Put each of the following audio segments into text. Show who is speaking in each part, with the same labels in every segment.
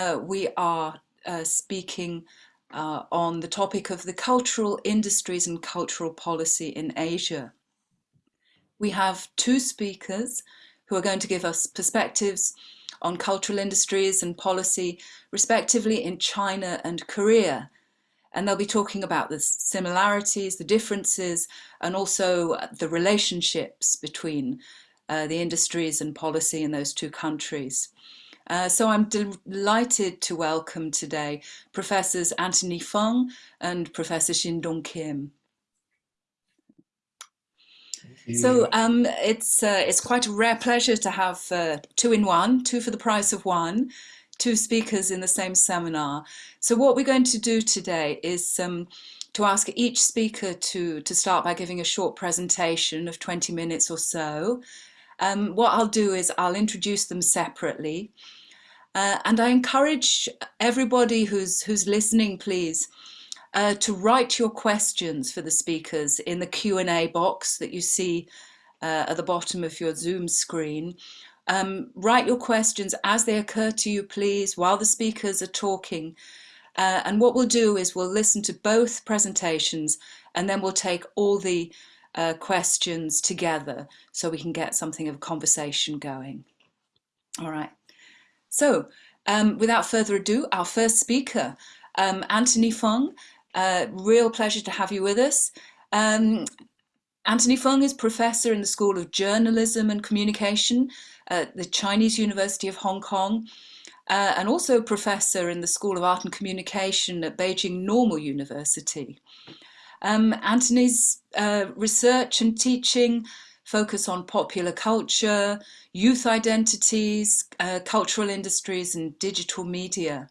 Speaker 1: Uh, we are uh, speaking uh, on the topic of the cultural industries and cultural policy in Asia. We have two speakers who are going to give us perspectives on cultural industries and policy, respectively in China and Korea. And they'll be talking about the similarities, the differences, and also the relationships between uh, the industries and policy in those two countries. Uh, so I'm delighted to welcome today Professors Anthony Fung and Professor Shin Dong Kim. So um, it's uh, it's quite a rare pleasure to have uh, two in one, two for the price of one, two speakers in the same seminar. So what we're going to do today is um, to ask each speaker to, to start by giving a short presentation of 20 minutes or so, um, what I'll do is I'll introduce them separately. Uh, and I encourage everybody who's, who's listening, please, uh, to write your questions for the speakers in the Q&A box that you see uh, at the bottom of your Zoom screen. Um, write your questions as they occur to you, please, while the speakers are talking. Uh, and what we'll do is we'll listen to both presentations and then we'll take all the uh, questions together so we can get something of a conversation going. All right. So um, without further ado, our first speaker, um, Anthony Fung, uh, real pleasure to have you with us. Um, Anthony Fung is professor in the School of Journalism and Communication at the Chinese University of Hong Kong uh, and also professor in the School of Art and Communication at Beijing Normal University. Um, Anthony's uh, research and teaching focus on popular culture, youth identities, uh, cultural industries and digital media.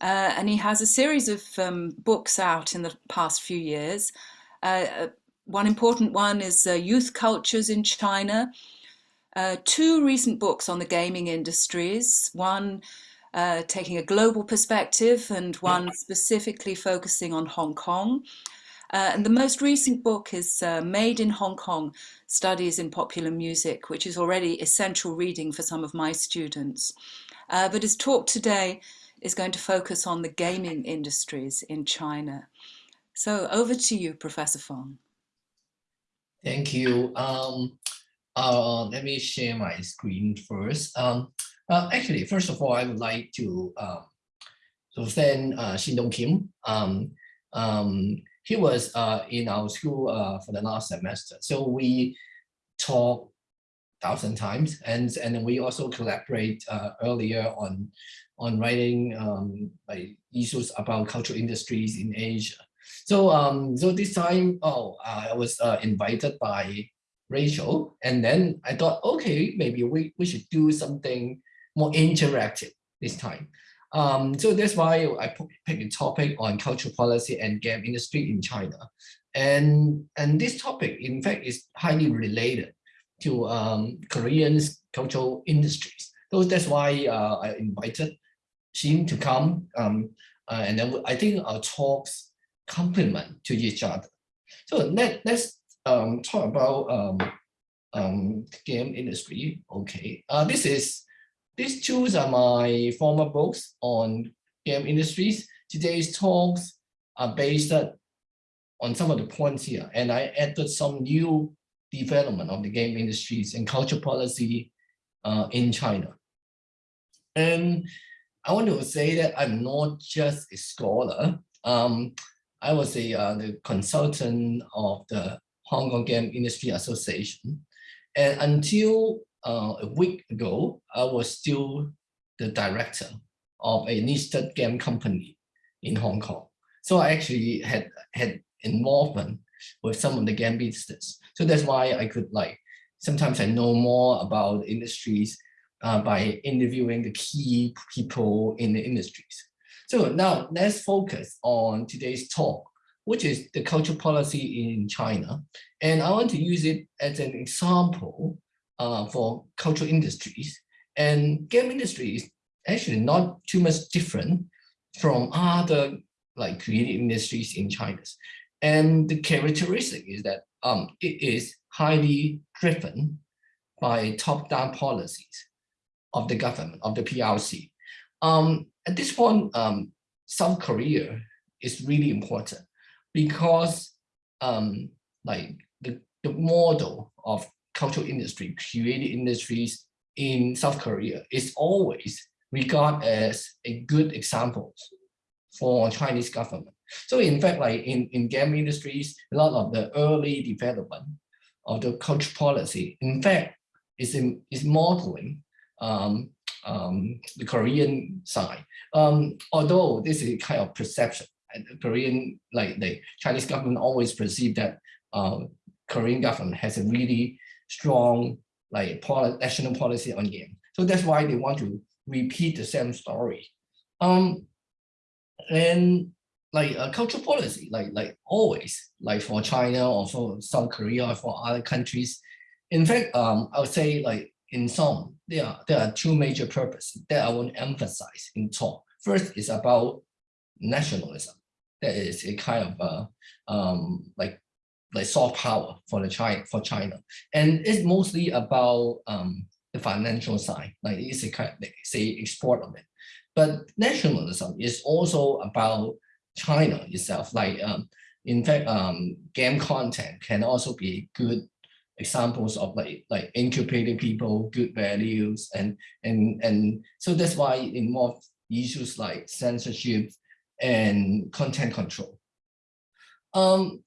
Speaker 1: Uh, and he has a series of um, books out in the past few years. Uh, uh, one important one is uh, Youth Cultures in China. two recent books on the gaming industries, one taking a global perspective and one specifically focusing on Hong Kong. Uh, and the most recent book is uh, Made in Hong Kong, Studies in Popular Music, which is already essential reading for some of my students. Uh, but his talk today is going to focus on the gaming industries in China. So over to you, Professor Fung.
Speaker 2: Thank you. Um, uh, let me share my screen first. Um, uh, actually, first of all, I would like to um, thank uh, Shin Dong Kim. Um, um, he was uh, in our school uh, for the last semester. So we talk thousand times and and we also collaborate uh, earlier on on writing um, like issues about cultural industries in Asia. So um so this time oh I was uh, invited by Rachel and then I thought okay maybe we we should do something more interactive this time. Um, so that's why I picked a topic on cultural policy and game industry in China. And, and this topic, in fact, is highly related to um, Korean's cultural industries. So that's why uh, I invited Shin to come. Um, uh, and then I think our talks complement to each other. So let, let's um, talk about um, um, game industry. Okay, uh, this is these two are my former books on game industries. Today's talks are based on some of the points here, and I added some new development of the game industries and culture policy uh, in China. And I want to say that I'm not just a scholar. Um, I was a uh, the consultant of the Hong Kong Game Industry Association. And until uh, a week ago, I was still the director of a listed game company in Hong Kong. So I actually had had involvement with some of the game business. So that's why I could like, sometimes I know more about industries uh, by interviewing the key people in the industries. So now let's focus on today's talk, which is the cultural policy in China. And I want to use it as an example uh, for cultural industries. And game industry is actually not too much different from other like creative industries in China. And the characteristic is that um, it is highly driven by top-down policies of the government, of the PRC. Um, at this point, um, South Korea is really important because um, like the, the model of cultural industry, creative industries in South Korea is always regarded as a good example for Chinese government. So in fact, like in, in game industries, a lot of the early development of the culture policy, in fact, is, in, is modeling um, um, the Korean side. Um, although this is kind of perception, the Korean, like the Chinese government always perceive that uh, Korean government has a really strong like national policy on game. So that's why they want to repeat the same story. Um, and like a cultural policy, like like always, like for China or for South Korea or for other countries. In fact, um, I would say like in some, there are there are two major purposes that I want to emphasize in talk. First is about nationalism. That is a kind of uh, um, like like soft power for the China for China, and it's mostly about um, the financial side. Like it's a kind of like, say export of it. But nationalism is also about China itself. Like um, in fact, um, game content can also be good examples of like like incubating people, good values, and and and so that's why in more issues like censorship and content control. Um,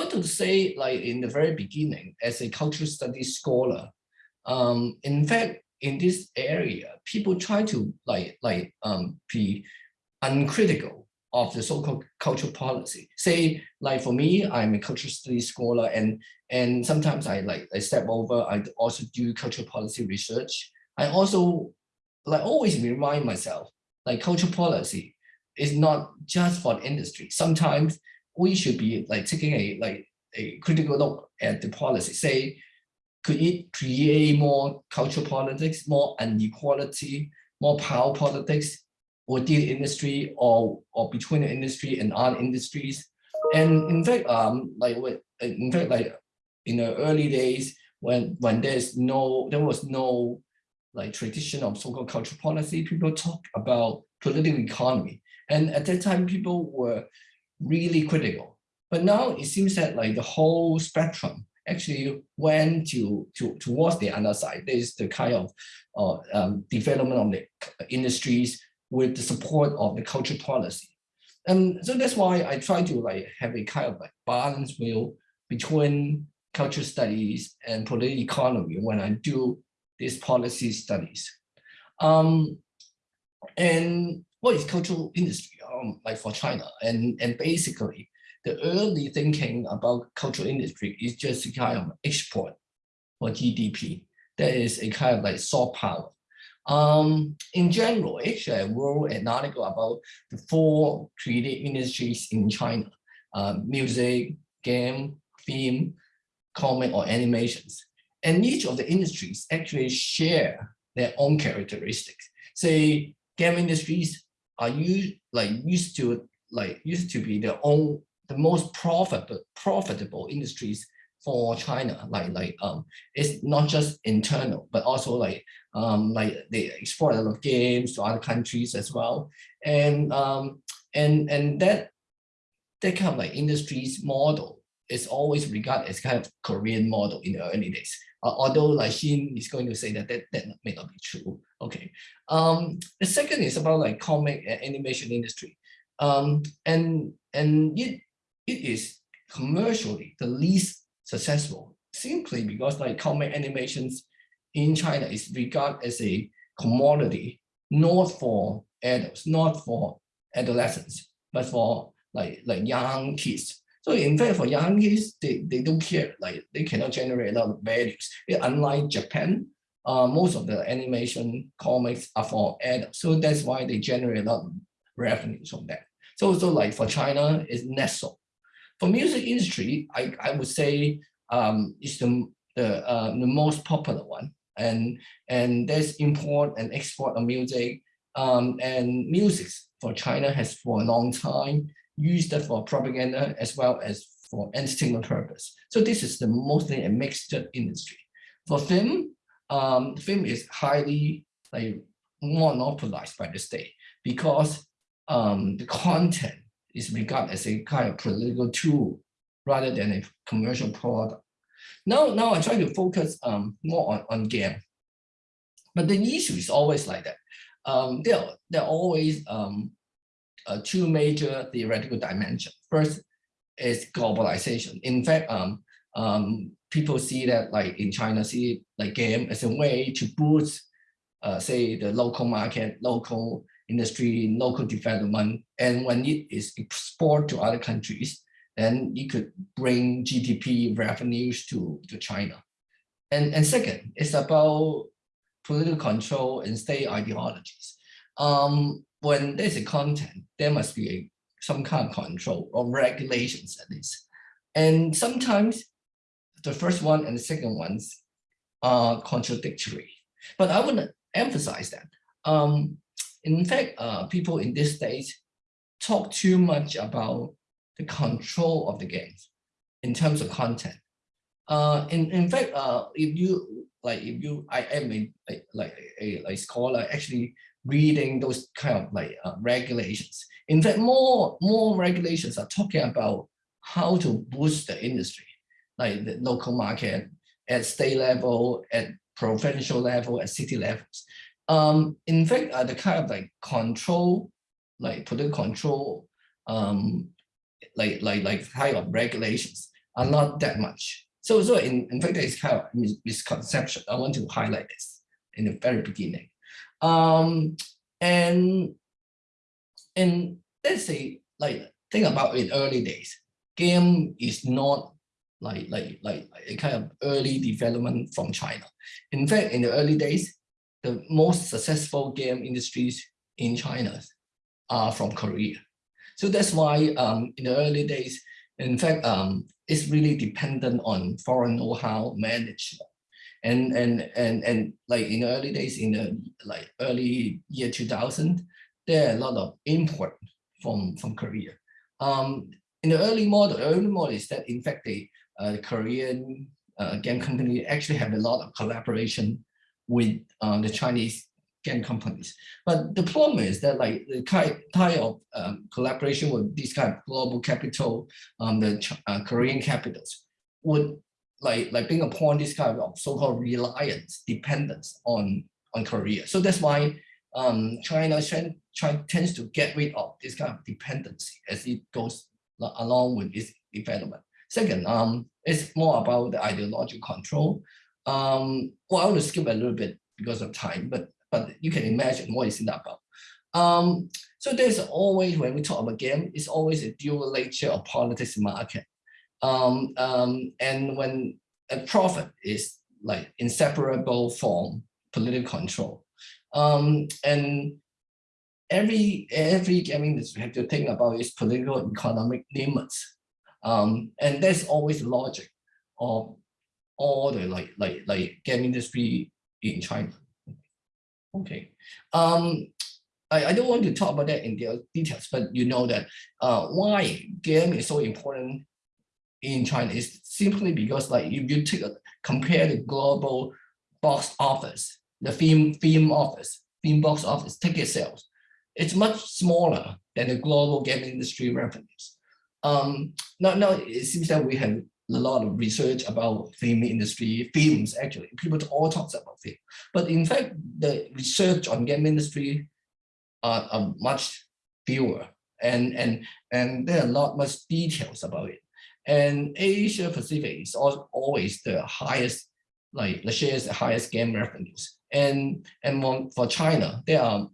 Speaker 2: I to say like in the very beginning, as a cultural studies scholar, um, in fact, in this area, people try to like like um, be uncritical of the so-called cultural policy. Say, like for me, I'm a cultural studies scholar, and and sometimes I like I step over. I also do cultural policy research. I also like always remind myself, like cultural policy is not just for industry. Sometimes we should be like taking a like a critical look at the policy. Say, could it create more cultural politics, more inequality, more power politics within the industry or or between the industry and other industries? And in fact, um, like in fact, like in the early days when when there's no there was no like tradition of so-called cultural policy, people talk about political economy. And at that time, people were really critical. But now it seems that like the whole spectrum actually went to, to towards the other side. There's the kind of uh, um, development of the industries with the support of the culture policy. And so that's why I try to like have a kind of like balance wheel between culture studies and political economy when I do these policy studies. Um, and what is cultural industry um, like for China? And, and basically, the early thinking about cultural industry is just kind of export for GDP. That is a kind of like soft power. Um, in general, actually, I wrote an article about the four creative industries in China, uh, music, game, film, comic, or animations. And each of the industries actually share their own characteristics. Say, game industries are used like used to like used to be the own the most profitable profitable industries for China. Like like um, it's not just internal, but also like um, like they export a lot of games to other countries as well. And um, and and that that kind of like industries model is always regarded as kind of Korean model in the early days. Uh, although like Shin is going to say that, that that may not be true. Okay. Um, the second is about like comic and animation industry. Um, and and it it is commercially the least successful simply because like comic animations in China is regarded as a commodity, not for adults, not for adolescents, but for like like young kids. So in fact, for young kids, they, they don't care, like they cannot generate a lot of values. Unlike Japan, uh, most of the animation comics are for adults. So that's why they generate a lot of revenues from that. So, so like for China, it's so. For music industry, I, I would say um, it's the, the, uh, the most popular one. And, and there's import and export of music. Um, and music for China has for a long time used for propaganda as well as for entertainment purpose. So this is the mostly a mixed industry. For film, um, film is highly like monopolized by the state. because um, the content is regarded as a kind of political tool rather than a commercial product. Now, now I try to focus um, more on, on game. But the issue is always like that. Um, there, there are always um, uh, two major theoretical dimensions. First is globalization. In fact, um, um, people see that like in China, see like game as a way to boost, uh, say the local market, local industry, local development. And when it is exported to other countries, then you could bring GDP revenues to, to China. And, and second, it's about political control and state ideologies. Um, when there's a content, there must be a, some kind of control or regulations at least. And sometimes the first one and the second ones are contradictory. But I want to emphasize that. Um, in fact, uh, people in this stage talk too much about the control of the games in terms of content. Uh, in, in fact, uh, if you like, if you, I am a, like a, a scholar actually reading those kind of like uh, regulations. In fact, more more regulations are talking about how to boost the industry, like the local market at state level, at provincial level, at city levels. Um, in fact, uh, the kind of like control, like political control, um, like like like kind of regulations are not that much. So so in, in fact, it's kind of mis misconception. I want to highlight this in the very beginning. Um, and and let's say like think about in early days, game is not like like like a kind of early development from China. In fact, in the early days, the most successful game industries in China are from Korea. So that's why um, in the early days, in fact, um, it's really dependent on foreign know-how management. And, and, and, and like in the early days, in the like early year 2000, there are a lot of import from, from Korea. Um, in the early model, early model is that in fact the uh, Korean uh, game company actually have a lot of collaboration with uh, the Chinese game companies. But the problem is that like the kind, type of um, collaboration with these kind of global capital, um, the uh, Korean capitals would like like being upon this kind of so-called reliance, dependence on on Korea. So that's why um, China try, tends to get rid of this kind of dependency as it goes along with its development. Second, um, it's more about the ideological control. Um, well, I want to skip a little bit because of time, but but you can imagine what is it about. Um, so there's always, when we talk about game, it's always a dual nature of politics and market. Um, um, and when a profit is like inseparable from political control. Um, and every every gaming we have to think about is political economic limits. Um, and that's always logic of all the like like like game industry in China. Okay. Um, I, I don't want to talk about that in details, but you know that uh, why game is so important in China is simply because like if you take a, compare the global box office, the film film office, film box office ticket sales, it's much smaller than the global game industry revenues. Um, now, now it seems that we have a lot of research about film industry, films actually, people all talk about film. But in fact, the research on game industry are, are much fewer and, and, and there are a lot much details about it. And Asia Pacific is always the highest, like the shares the highest game revenues. And, and for China, there are,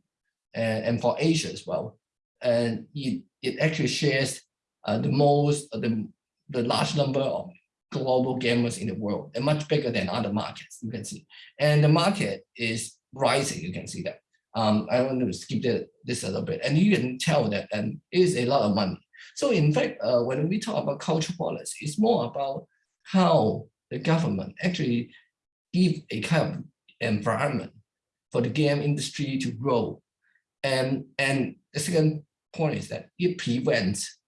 Speaker 2: and, and for Asia as well, and it, it actually shares uh, the most, the the large number of global gamers in the world and much bigger than other markets, you can see. And the market is rising, you can see that. Um, I want to skip the, this a little bit. And you can tell that and it is a lot of money. So in fact, uh, when we talk about culture policy, it's more about how the government actually give a kind of environment for the game industry to grow. And, and the second point is that it prevents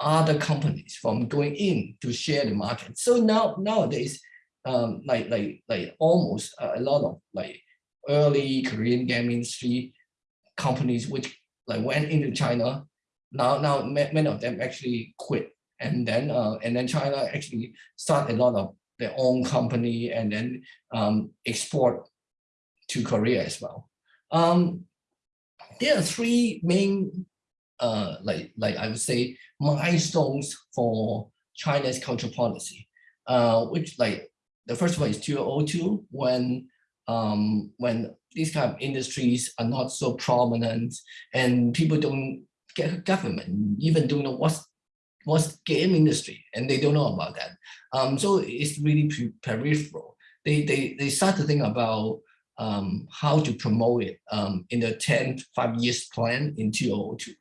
Speaker 2: other companies from going in to share the market. So now nowadays, um, like like like almost a lot of like early Korean game industry companies which like went into China. Now, now many of them actually quit, and then uh, and then China actually start a lot of their own company and then um, export to Korea as well. Um, there are three main, uh, like like I would say, milestones for China's cultural policy, uh, which like the first one is 2002 when um, when these kind of industries are not so prominent and people don't government even don't know what's what's game industry and they don't know about that. Um, so it's really peripheral. They, they, they start to think about um, how to promote it um, in the 10 five years plan in 2002.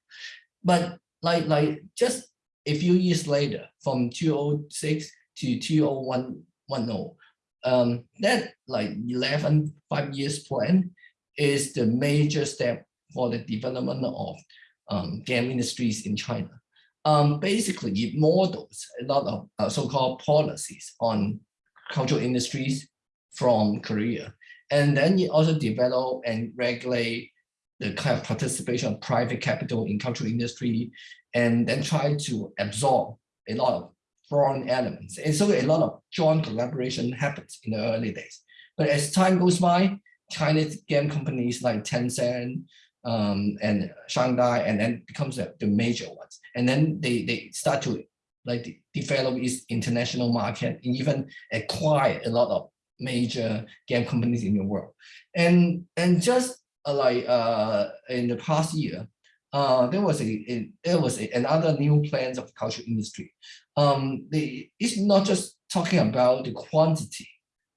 Speaker 2: But like, like just a few years later, from 2006 to 2010, um, that like 11 five years plan is the major step for the development of um, game industries in China. Um, basically, it models a lot of uh, so-called policies on cultural industries from Korea. And then it also develop and regulate the kind of participation of private capital in cultural industry, and then try to absorb a lot of foreign elements. And so a lot of joint collaboration happens in the early days. But as time goes by, Chinese game companies like Tencent um, and Shanghai, and then becomes the, major ones. And then they, they start to like develop its international market and even acquire a lot of major game companies in the world. And, and just uh, like uh, in the past year, uh, there was a, a there was a, another new plans of culture industry. Um, they, it's not just talking about the quantity.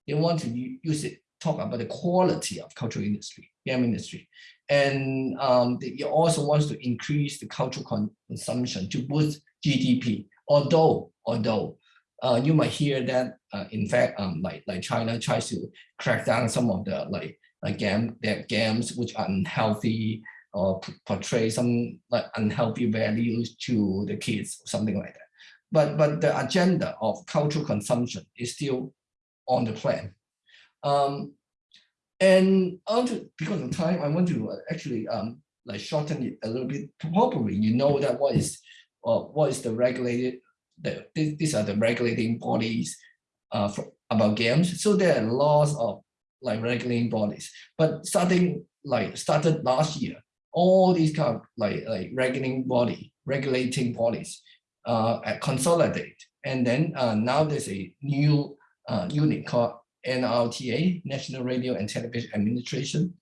Speaker 2: They want to use it talk about the quality of cultural industry, game industry. And um, it also wants to increase the cultural consumption to boost GDP. Although, although uh, you might hear that, uh, in fact, um, like like China tries to crack down some of the like like game their games which are unhealthy or portray some like unhealthy values to the kids, something like that. But but the agenda of cultural consumption is still on the plan. Um, and because of time, I want to uh, actually um, like shorten it a little bit. Probably you know that what is uh, what is the regulated the, these are the regulating bodies uh, for, about games. So there are laws of like regulating bodies, but starting like started last year, all these kind of like like regulating body, regulating bodies uh, consolidate, and then uh, now there's a new uh, unit called NRTA, National Radio and Television Administration.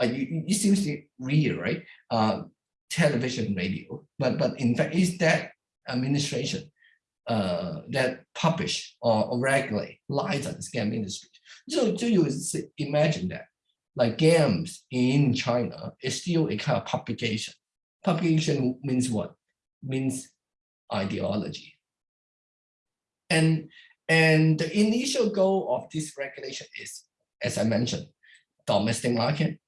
Speaker 2: Uh, it seems real, right? Uh, television radio, but but in fact, is that administration uh, that publish or, or regulate license game industry. So, so you imagine that like games in China is still a kind of publication. Publication means what? Means ideology. And and the initial goal of this regulation is, as I mentioned, domestic market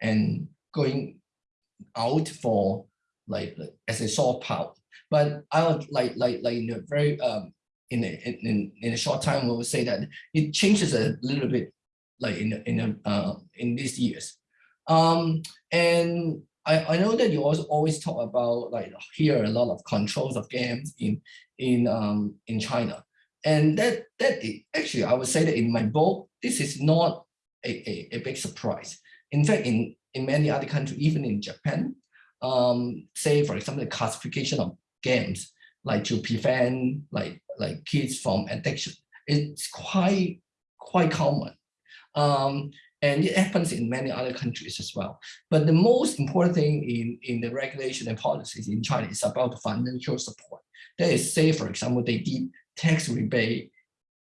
Speaker 2: and going out for like as a soft power. But I would like like like in a very um in a, in in a short time we will say that it changes a little bit like in in a, uh in these years. Um and I, I know that you also always talk about like here a lot of controls of games in in um in China. And that that actually, I would say that in my book, this is not a, a, a big surprise. In fact, in, in many other countries, even in Japan, um, say, for example, the classification of games, like to prevent like, like kids from addiction, it's quite, quite common. Um, and it happens in many other countries as well. But the most important thing in, in the regulation and policies in China is about financial support. That is, say, for example, they did tax rebate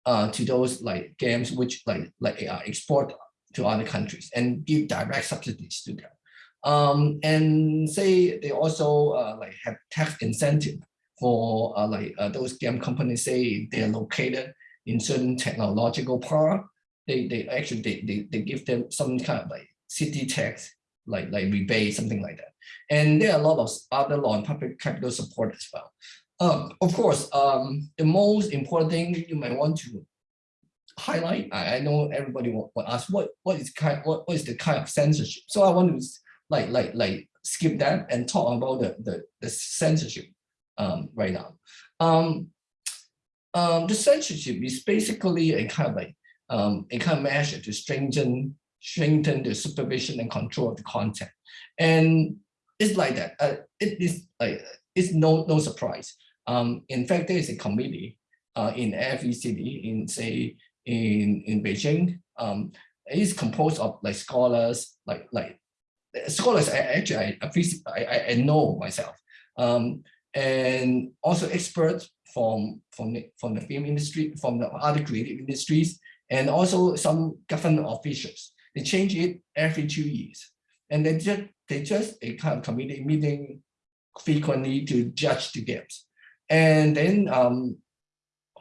Speaker 2: uh, to those like games which like like uh, export to other countries and give direct subsidies to them. Um, and say they also uh, like have tax incentive for uh, like uh, those game companies say they are located in certain technological park. They they actually they, they, they give them some kind of like city tax like like rebate something like that. And there are a lot of other law and public capital support as well. Um, of course, um, the most important thing you might want to highlight, I, I know everybody will, ask what what is kind what, what is the kind of censorship. So I want to like like like skip that and talk about the, the, the censorship um, right now. Um, um, the censorship is basically a kind of like um, a kind of measure to strengthen strengthen the supervision and control of the content. And it's like that. Uh, it is like it's no no surprise. Um, in fact, there is a committee uh, in every city, in say in in Beijing. Um, it's composed of like scholars, like like scholars. I actually I I, I know myself, um, and also experts from from the, from the film industry, from the other creative industries, and also some government officials. They change it every two years, and they just they just a kind of committee meeting frequently to judge the games, and then um,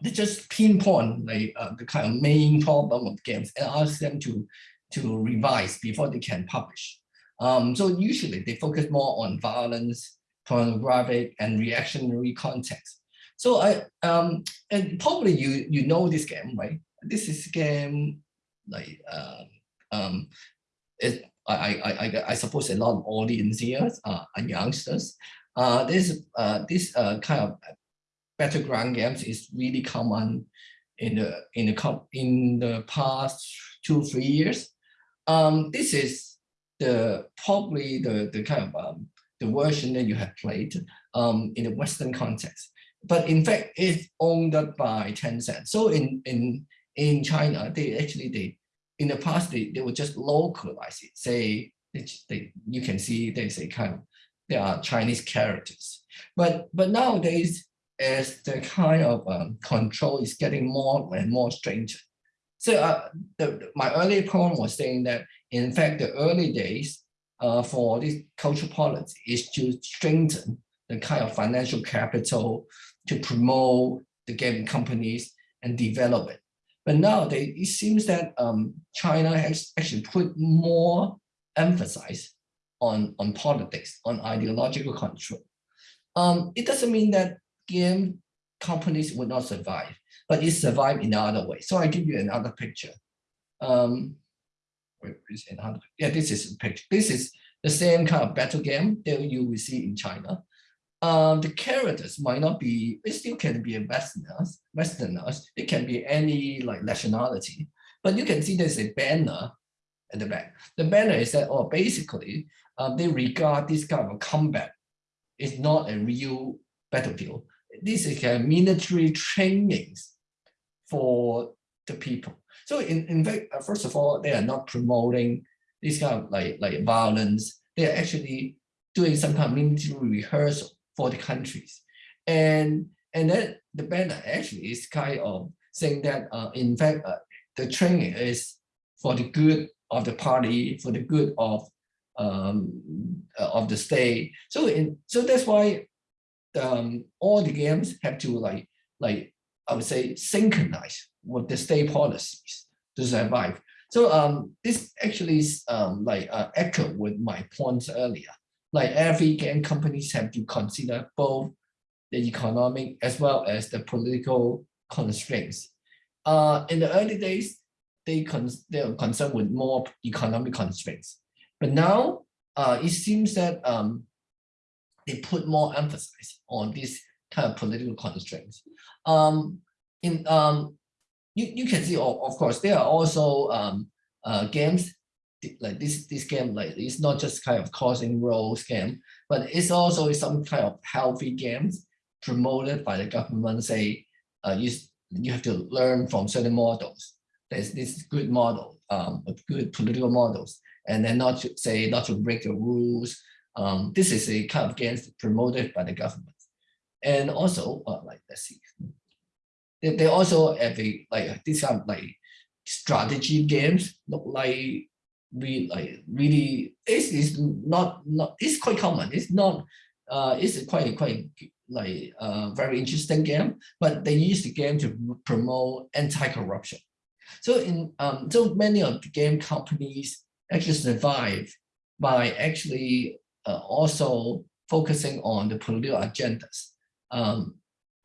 Speaker 2: they just pinpoint like uh, the kind of main problem of games and ask them to to revise before they can publish. Um, so usually they focus more on violence, pornographic, and reactionary context. So I um and probably you you know this game right? This is game like um um it I I I I suppose a lot of audience here uh, are youngsters. Uh, this uh this uh kind of battleground games is really common in the in the in the past two three years. Um, this is the probably the the kind of um, the version that you have played um, in the Western context. But in fact, it's owned by Tencent. So in in in China, they actually they in the past they, they would just localize it. Say they, they you can see there's a kind of there are Chinese characters. But but nowadays as the kind of um, control is getting more and more stringent. So uh, the, my earlier point was saying that, in fact, the early days uh, for this cultural policy is to strengthen the kind of financial capital to promote the gaming companies and develop it. But now it seems that um, China has actually put more emphasis on, on politics, on ideological control. Um, it doesn't mean that game companies would not survive, but it survived in another way. So I give you another picture. Um, wait, another, yeah, this is a picture. This is the same kind of battle game that you will see in China. Um, the characters might not be, it still can be a Westerners, Westerners. It can be any like nationality, but you can see there's a banner at the back. The banner is that, oh, basically, um, they regard this kind of combat is not a real battlefield this is a military trainings for the people. So in, in fact, uh, first of all, they are not promoting this kind of like, like violence. They are actually doing some kind of military rehearsal for the countries. And, and then the banner actually is kind of saying that, uh, in fact, uh, the training is for the good of the party, for the good of um, uh, of the state. So in so that's why um, all the games have to like, like I would say, synchronize with the state policies to survive. So um, this actually is um, like uh, echo with my points earlier. Like every game companies have to consider both the economic as well as the political constraints. Uh, in the early days, they, con they are concerned with more economic constraints. But now uh, it seems that um, they put more emphasis on these kind of political constraints. Um, in um, you, you can see, of, course, there are also um, uh, games like this this game like it's not just kind of causing roles game, but it's also some kind of healthy games promoted by the government. Say uh, you you have to learn from certain models. There's this good model, um, good political models, and then not to say not to break the rules, um, this is a kind of games promoted by the government. And also, uh, like, let's see, they, they also have a, like, these kind of like strategy games look like we like really is not not it's quite common. It's not uh it's quite quite like uh very interesting game but they use the game to promote anti-corruption. So in um so many of the game companies actually survive by actually uh, also focusing on the political agendas um,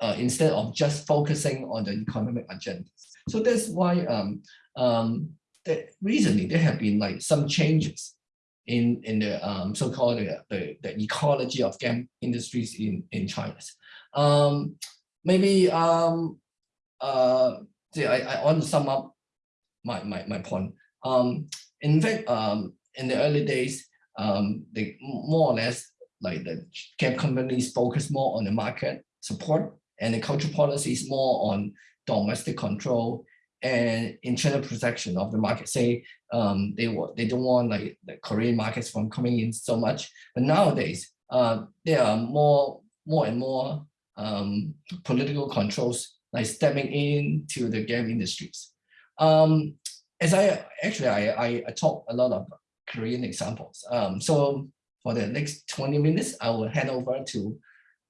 Speaker 2: uh, instead of just focusing on the economic agendas. So that's why um, um, that recently there have been like some changes in in the um, so-called the, the, the ecology of game industries in in China. Um, maybe um, uh, I, I want to sum up my my, my point. Um, in fact, um, in the early days, um, they more or less like the game companies focus more on the market support and the cultural policy is more on domestic control and internal protection of the market. Say um, they they don't want like the Korean markets from coming in so much, but nowadays uh, there are more more and more um, political controls like stepping into the game industries. Um, as I actually I, I, I talk a lot of Korean examples. Um, so for the next 20 minutes, I will hand over to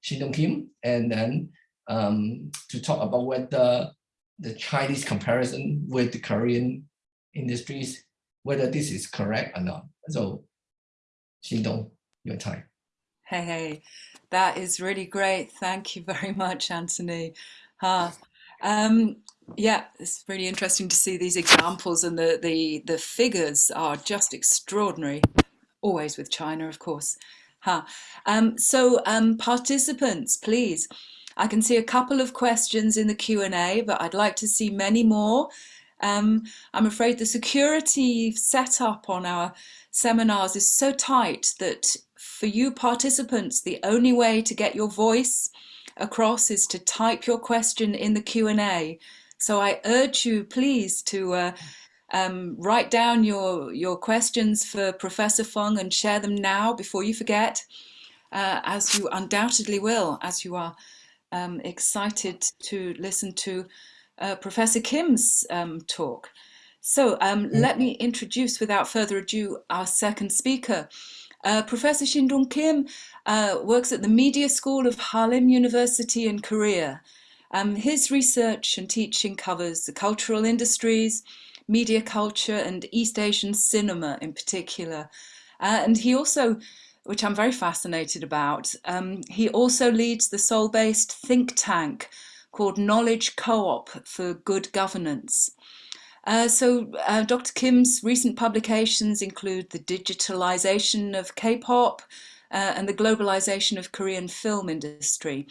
Speaker 2: Shin Dong Kim and then um, to talk about whether the Chinese comparison with the Korean industries, whether this is correct or not. So Shin Dong, your time.
Speaker 1: Hey, hey, that is really great. Thank you very much, Anthony. Huh. Um, yeah, it's really interesting to see these examples and the, the, the figures are just extraordinary, always with China, of course. Huh. Um, so um, participants, please, I can see a couple of questions in the Q&A, but I'd like to see many more. Um, I'm afraid the security setup on our seminars is so tight that for you participants, the only way to get your voice across is to type your question in the Q&A. So I urge you, please, to uh, um, write down your, your questions for Professor Fung and share them now before you forget, uh, as you undoubtedly will, as you are um, excited to listen to uh, Professor Kim's um, talk. So um, mm. let me introduce without further ado our second speaker. Uh, Professor Shindong Kim uh, works at the Media School of Hallym University in Korea. Um, his research and teaching covers the cultural industries, media culture and East Asian cinema in particular. Uh, and he also which I'm very fascinated about. Um, he also leads the Seoul-based think tank called Knowledge Co-op for Good Governance. Uh, so uh, Dr. Kim's recent publications include the digitalization of K-pop uh, and the globalization of Korean film industry.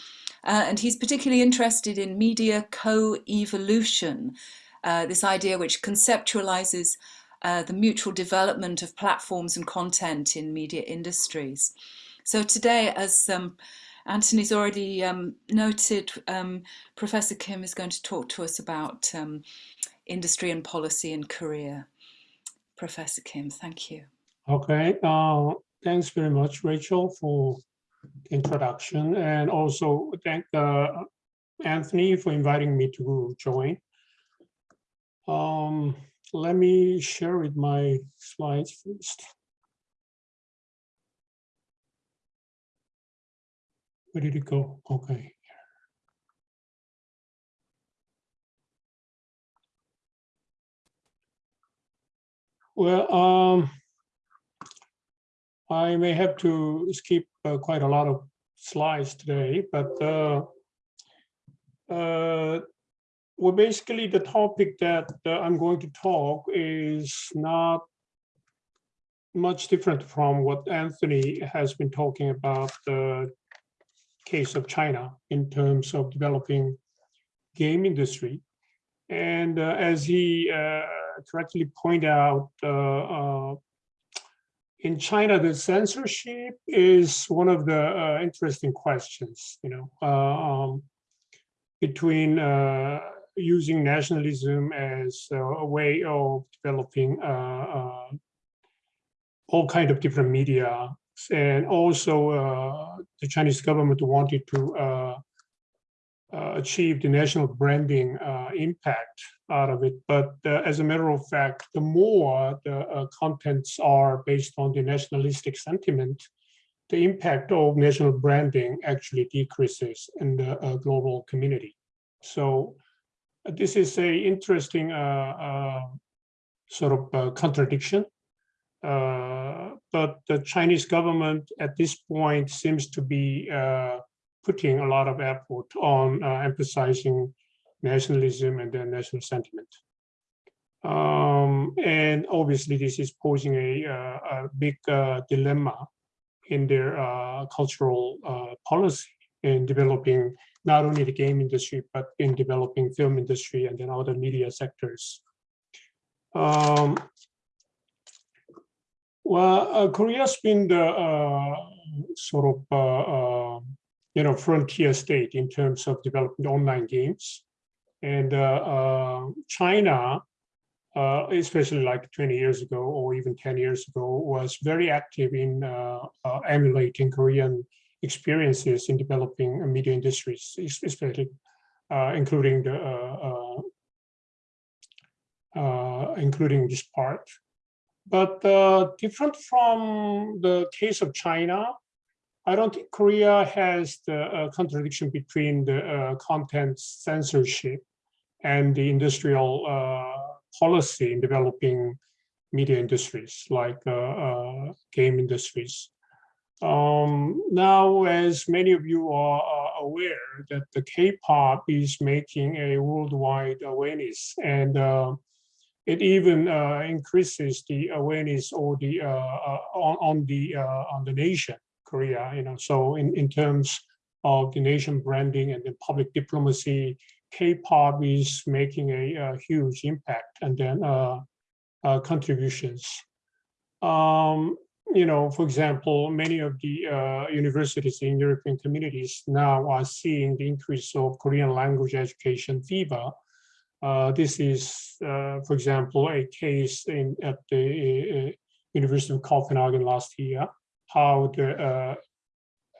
Speaker 1: Uh, and he's particularly interested in media co-evolution, uh, this idea which conceptualizes uh, the mutual development of platforms and content in media industries. So today, as um, Anthony's already um, noted, um, Professor Kim is going to talk to us about um, industry and policy in Korea. Professor Kim, thank you.
Speaker 3: Okay, uh, thanks very much, Rachel, for introduction, and also thank uh, Anthony for inviting me to join. Um, let me share with my slides first. Where did it go? Okay. Well, um, I may have to skip uh, quite a lot of slides today, but uh, uh, well, basically the topic that uh, I'm going to talk is not much different from what Anthony has been talking about the case of China in terms of developing game industry. And uh, as he uh, correctly pointed out, in China, the censorship is one of the uh, interesting questions, you know, um, between using nationalism as a way of developing uh, uh, all kind of different media. And also uh, the Chinese government wanted to achieve the national branding impact out of it. But as a matter of fact, the more the contents are based on the nationalistic sentiment, the impact of national branding actually decreases in the uh, global community. So this is a interesting uh, uh, sort of uh, contradiction. but the Chinese government at this point seems to be putting a lot of effort on emphasizing nationalism and then national sentiment. Um, and obviously, this is posing a, uh, a big uh, dilemma in their uh, cultural uh, policy in developing not only the game industry, but in developing film industry and then other media sectors. Um, well, uh, Korea's been the uh, sort of, you know, frontier state in terms of developing online games. And uh, uh, China, uh, especially like 20 years ago or even 10 years ago, was very active in emulating Korean experiences in developing media industries, especially including the uh, including this part. But uh, different from the case of China, I don't think Korea has the uh, contradiction between the content censorship and the industrial uh, policy in developing media industries like uh, uh, game industries. Um, now, as many of you are are aware that the K-pop is making a worldwide awareness and uh, it even uh, increases the awareness or the uh, on, on the on the nation Korea. You know, so in in terms of the nation branding and the public diplomacy, K-pop is making a, a huge impact and then uh, uh, contributions. Um, you know, for example, many of the uh, universities in European communities now are seeing the increase of Korean language education fever. Uh, this is, uh, for example, a case in at the uh, University of Copenhagen last year, how the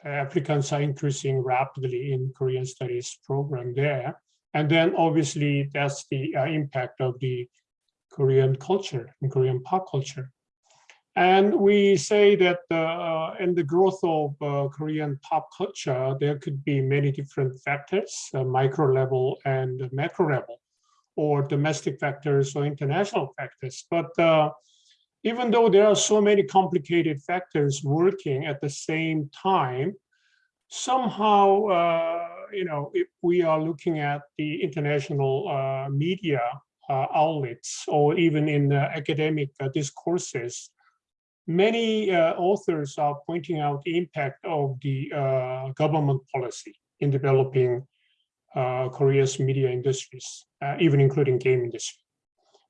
Speaker 3: applicants are increasing rapidly in Korean studies program there. And then obviously that's the uh, impact of the Korean culture and Korean pop culture. And we say that uh, in the growth of uh, Korean pop culture, there could be many different factors, uh, micro level and macro level, or domestic factors or international factors. But uh, even though there are so many complicated factors working at the same time, somehow, uh, you know, if we are looking at the international uh, media uh, outlets or even in academic uh, discourses, many authors are pointing out the impact of the government policy in developing uh, Korea's media industries, uh, even including game industry.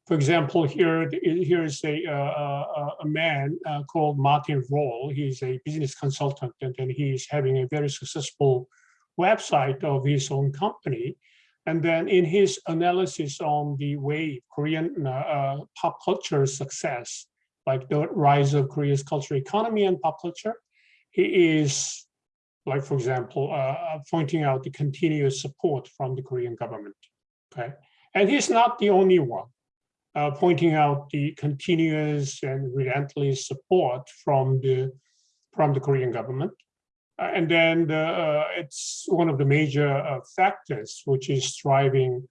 Speaker 3: For example, here here is a uh, a, man called Martin Roll. He's a business consultant, and then he's having a very successful website of his own company. And then in his analysis on the way Korean uh, uh, pop culture success, like the rise of Korea's cultural economy and pop culture, he is, like for example, uh, pointing out the continuous support from the Korean government. Okay, and he's not the only one uh, pointing out the continuous and relentless support from the from the Korean government. Uh, and then the, uh, it's one of the major uh, factors which is driving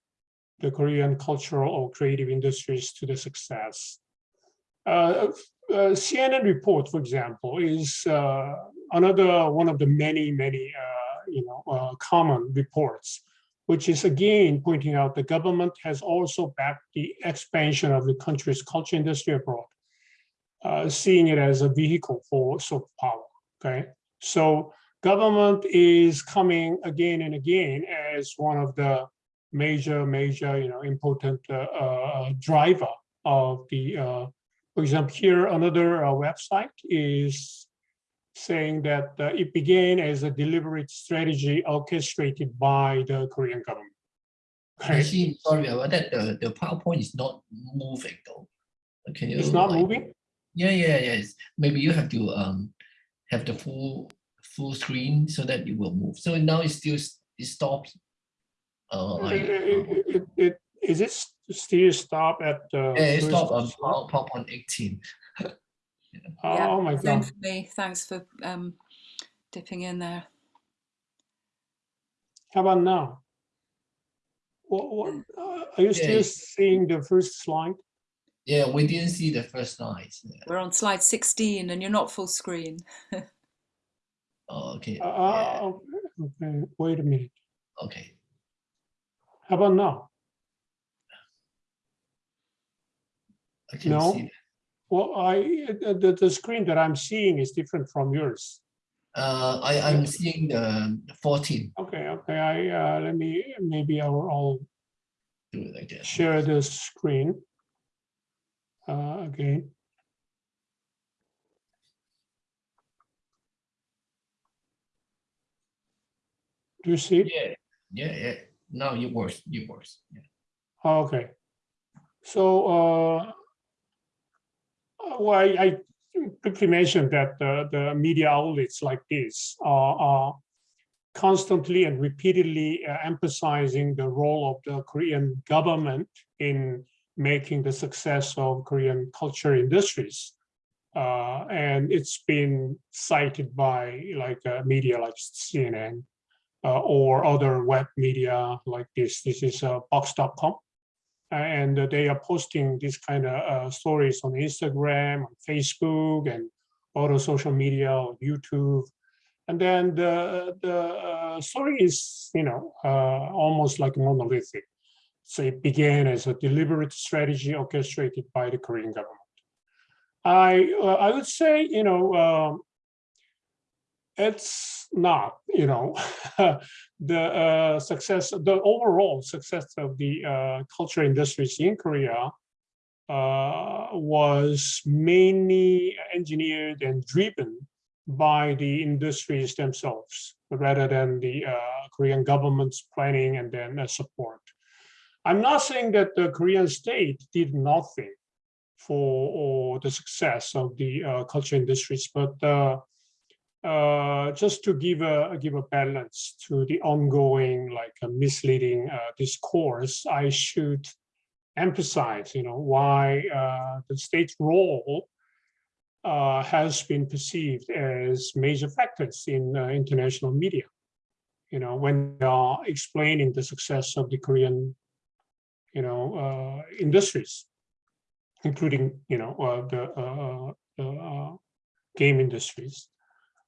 Speaker 3: the Korean cultural or creative industries to the success. Uh, uh, CNN report, for example, is uh, another one of the many, many, you know, common reports, which is again pointing out the government has also backed the expansion of the country's culture industry abroad, seeing it as a vehicle for soft power. Okay, so government is coming again and again as one of the major, major, you know, important uh, uh, driver of the uh, for example, here another uh, website is saying that uh, it began as a deliberate strategy orchestrated by the Korean government. Okay,
Speaker 2: Actually, sorry about that. The, the PowerPoint is not moving though. Can you?
Speaker 3: it's not
Speaker 2: like-
Speaker 3: moving.
Speaker 2: Yeah, yeah, yes. Maybe you have to um have the full full screen so that it will move. So now it's still it stops. Uh, like
Speaker 3: It- it- it- it- Is it still stop at? uh,
Speaker 2: yeah, it stopped on
Speaker 3: slide?
Speaker 2: Power- PowerPoint 18.
Speaker 3: Oh my God.
Speaker 1: for me. Thanks for um, dipping in there.
Speaker 3: How about now? What, what, uh, are you still
Speaker 2: Yeah.
Speaker 3: seeing the first slide?
Speaker 2: Yeah, we didn't see the first slide. Yeah.
Speaker 1: We're on slide 16 and you're not full screen.
Speaker 2: Oh, okay.
Speaker 3: Uh,
Speaker 2: yeah,
Speaker 3: uh, Okay, wait a minute.
Speaker 2: Okay.
Speaker 3: How about now?
Speaker 2: I can
Speaker 3: No.
Speaker 2: see that.
Speaker 3: Well, I, uh, the, the screen that I'm seeing is different from yours.
Speaker 2: Uh, I, I'm seeing the 14,
Speaker 3: Okay, okay, I, uh, let me, maybe I'll, I'll
Speaker 2: do it like that.
Speaker 3: share the screen. Uh, again. Do you see it?
Speaker 2: Yeah, yeah, yeah. Now it works, it works. Yeah.
Speaker 3: Okay. So, uh, uh, well, I, I quickly mentioned that the, the media outlets like this are, are constantly and repeatedly uh, emphasizing the role of the Korean government in making the success of Korean culture industries. Uh, and it's been cited by like uh, media like CNN uh, or other web media like this. This is uh, Vox.com and they are posting this kind of uh, stories on Instagram, on Facebook, and other social media, on YouTube. And then the the uh, story is, you know, almost like monolithic. So it began as a deliberate strategy orchestrated by the Korean government. I uh, I would say, you know, um, it's not, you know, the uh, success, the overall success of the uh, culture industries in Korea uh, was mainly engineered and driven by the industries themselves, rather than the uh, Korean government's planning and then uh, support. I'm not saying that the Korean state did nothing for or the success of the uh, culture industries, but uh, uh, just to give a give a balance to the ongoing like a misleading uh, discourse, I should emphasize, you know, why uh, the state's role uh, has been perceived as major factors in uh, international media. You know, when they are explaining the success of the Korean, you know, uh, industries, including, you know, uh, the, uh, game industries.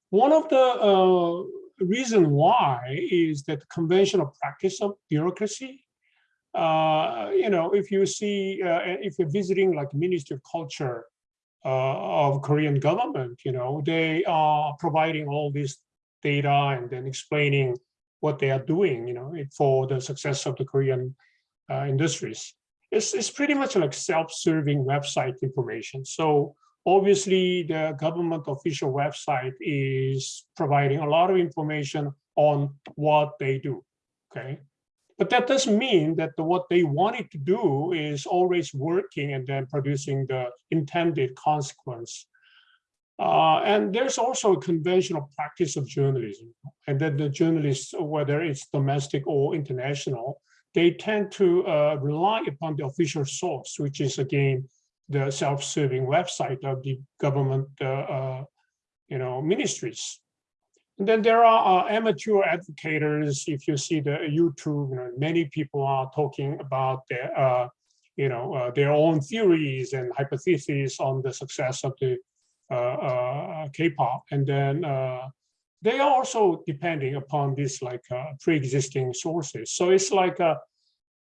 Speaker 3: One of the reason why is that conventional practice of bureaucracy. Uh, you know, if you see, uh, if you're visiting like Ministry of Culture uh, of Korean government, you know, they are providing all this data and then explaining what they are doing, you know, for the success of the Korean uh, industries. It's, it's pretty much like self-serving website information. So obviously the government official website is providing a lot of information on what they do, okay? But that doesn't mean that the, what they wanted to do is always working and then producing the intended consequence. Uh, and there's also a conventional practice of journalism. And then the journalists, whether it's domestic or international, they tend to uh, rely upon the official source, which is again, the self-serving website of the government, uh, uh, you know, ministries. And then there are uh, amateur advocates. If you see the YouTube, you know, many people are talking about their, uh, you know, uh, their own theories and hypotheses on the success of the K-pop. And then they are also depending upon this like uh, pre-existing sources. So it's like a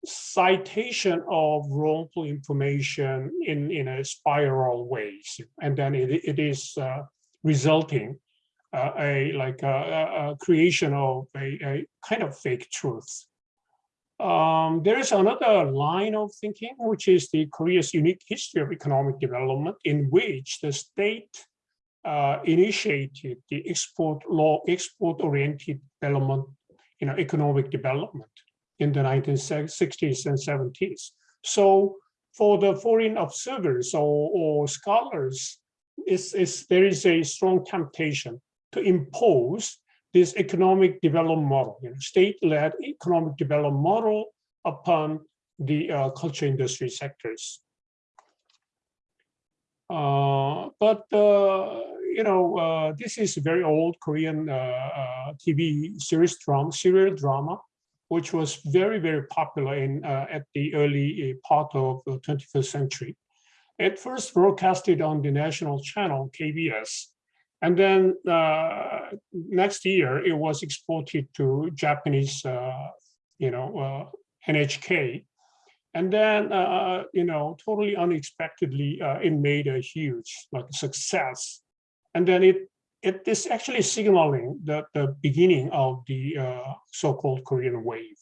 Speaker 3: citation of wrongful information in, in a spiral ways. And then it, it is uh, resulting uh, a like a, a- a creation of a, a kind of fake truth. Um, there is another line of thinking, which is the Korea's unique history of economic development, in which the state uh, initiated the export law, export-oriented development, you know, economic development in the 1960s and 70s. So for the foreign observers or, or scholars, it's, it's, there is a strong temptation to impose this economic development model, you know, state-led economic development model upon the uh, culture industry sectors. Uh, but uh, you know, uh, this is a very old Korean uh, uh, TV series drama, serial drama, which was very, very popular in uh, at the early uh, part of the 21st century. It first broadcasted on the national channel KBS, and then next year it was exported to Japanese, you know, NHK, And then, uh, you know, totally unexpectedly, uh, it made a huge like success. And then it it is actually signaling the, the beginning of the uh, so-called Korean wave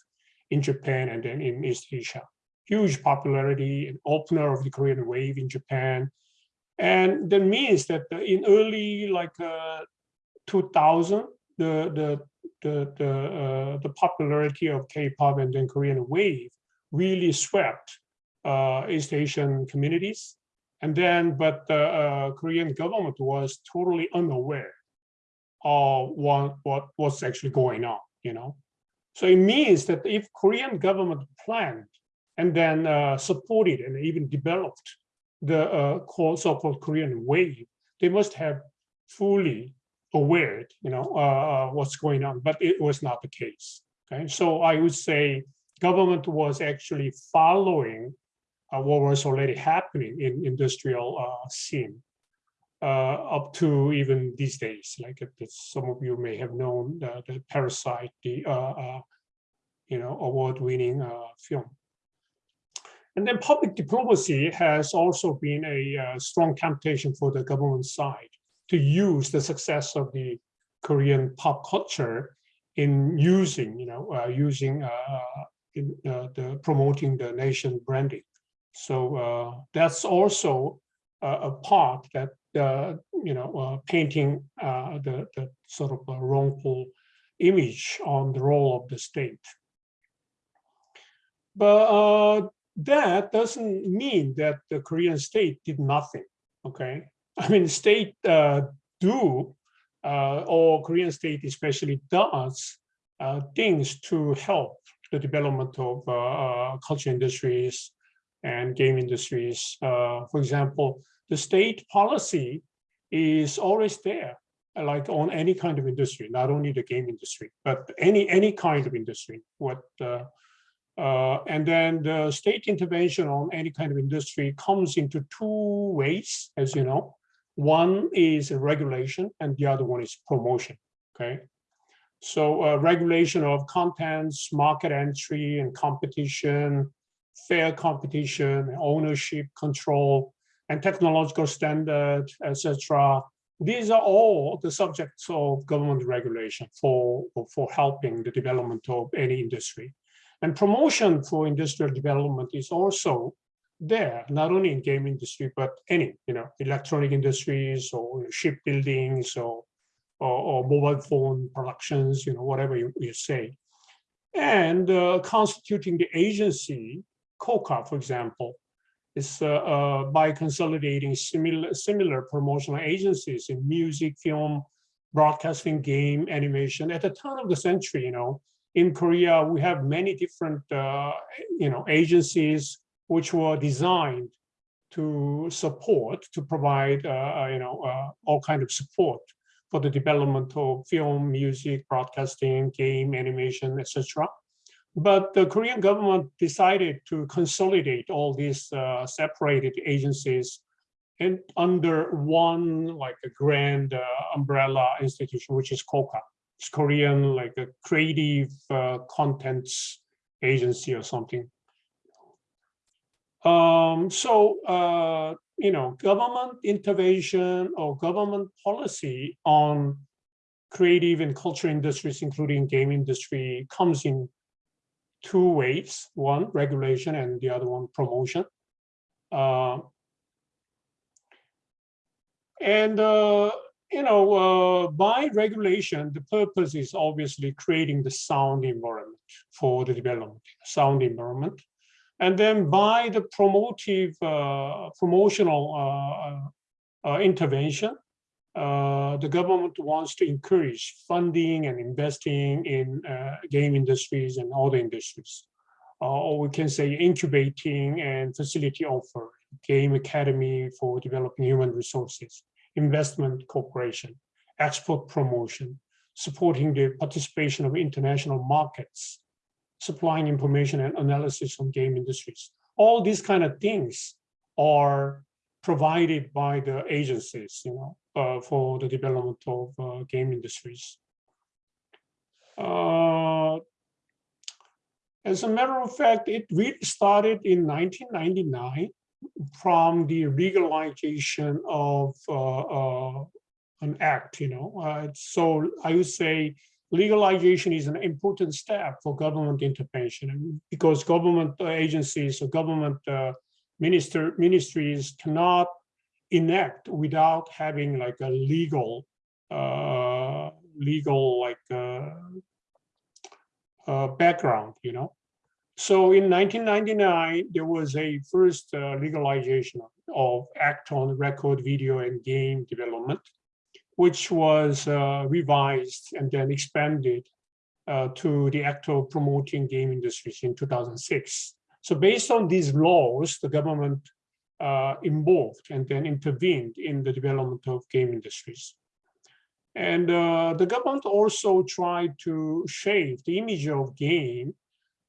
Speaker 3: in Japan and then in East Asia. Huge popularity, an opener of the Korean wave in Japan. And that means that in early like uh, 2000, the, the, the, the, uh, the popularity of K-pop and then Korean wave really swept uh, East Asian communities. And then, but the uh, Korean government was totally unaware of what, what was actually going on, you know. So it means that if Korean government planned and then uh, supported and even developed the uh, so-called Korean wave, they must have fully aware, you know, uh, what's going on, but it was not the case. Okay, so I would say government was actually following uh, what was already happening in industrial uh, scene uh, up to even these days. Like some of you may have known the, the Parasite, the uh, uh, you know award-winning uh, film. And then public diplomacy has also been a uh, strong temptation for the government side to use the success of the Korean pop culture in using, you know, uh, using uh, in uh, the promoting the nation branding. So uh, that's also a, a part that uh, you know uh, painting uh, the the sort of a wrongful image on the role of the state. But uh, that doesn't mean that the Korean state did nothing. Okay, I mean state uh, do uh, or Korean state especially does uh, things to help the development of uh, uh, culture industries and game industries. Uh, for example, the state policy is always there, like on any kind of industry, not only the game industry, but any any kind of industry. What uh, uh, and then the state intervention on any kind of industry comes into two ways, as you know. One is regulation, and the other one is promotion. Okay, so uh, regulation of contents, market entry and competition, fair competition, ownership control, and technological standard, etc. These are all the subjects of government regulation for, for helping the development of any industry. And promotion for industrial development is also there, not only in game industry, but any, you know, electronic industries or shipbuildings or or, or mobile phone productions, you know, whatever you, you say. And uh, constituting the agency, KOCCA, for example, is uh, uh, by consolidating similar, similar promotional agencies in music, film, broadcasting, game, animation. At the turn of the century, you know, in Korea, we have many different, uh, you know, agencies which were designed to support, to provide, uh, you know, uh, all kind of support for the development of film, music, broadcasting, game, animation, etc. But the Korean government decided to consolidate all these uh, separated agencies and under one like a grand uh, umbrella institution, which is KOCCA. It's Korean like a creative uh, contents agency or something. Um, so uh, you know, government intervention or government policy on creative and culture industries, including game industry, comes in two ways. One, regulation, and the other one, promotion. Uh, and, uh, you know, uh, by regulation, the purpose is obviously creating the sound environment for the development, sound environment. And then by the promotive, uh, promotional uh, uh, intervention, uh, the government wants to encourage funding and investing in uh, game industries and other industries. Uh, or we can say incubating and facility offer, game academy for developing human resources, investment cooperation, export promotion, supporting the participation of international markets, supplying information and analysis on game industries. All these kind of things are provided by the agencies, you know, uh, for the development of uh, game industries. Uh, As a matter of fact, it really started in 1999 from the legalization of uh, uh, an act, you know. Uh, so I would say legalization is an important step for government intervention because government agencies or government minister ministries cannot enact without having like a legal uh, legal like uh, uh, background, you know. So in 1999, there was a first uh, legalization of act on record video and game development, which was uh, revised and then expanded uh, to the act of promoting game industries in 2006. So based on these laws, the government uh, involved and then intervened in the development of game industries. And uh, the government also tried to shape the image of game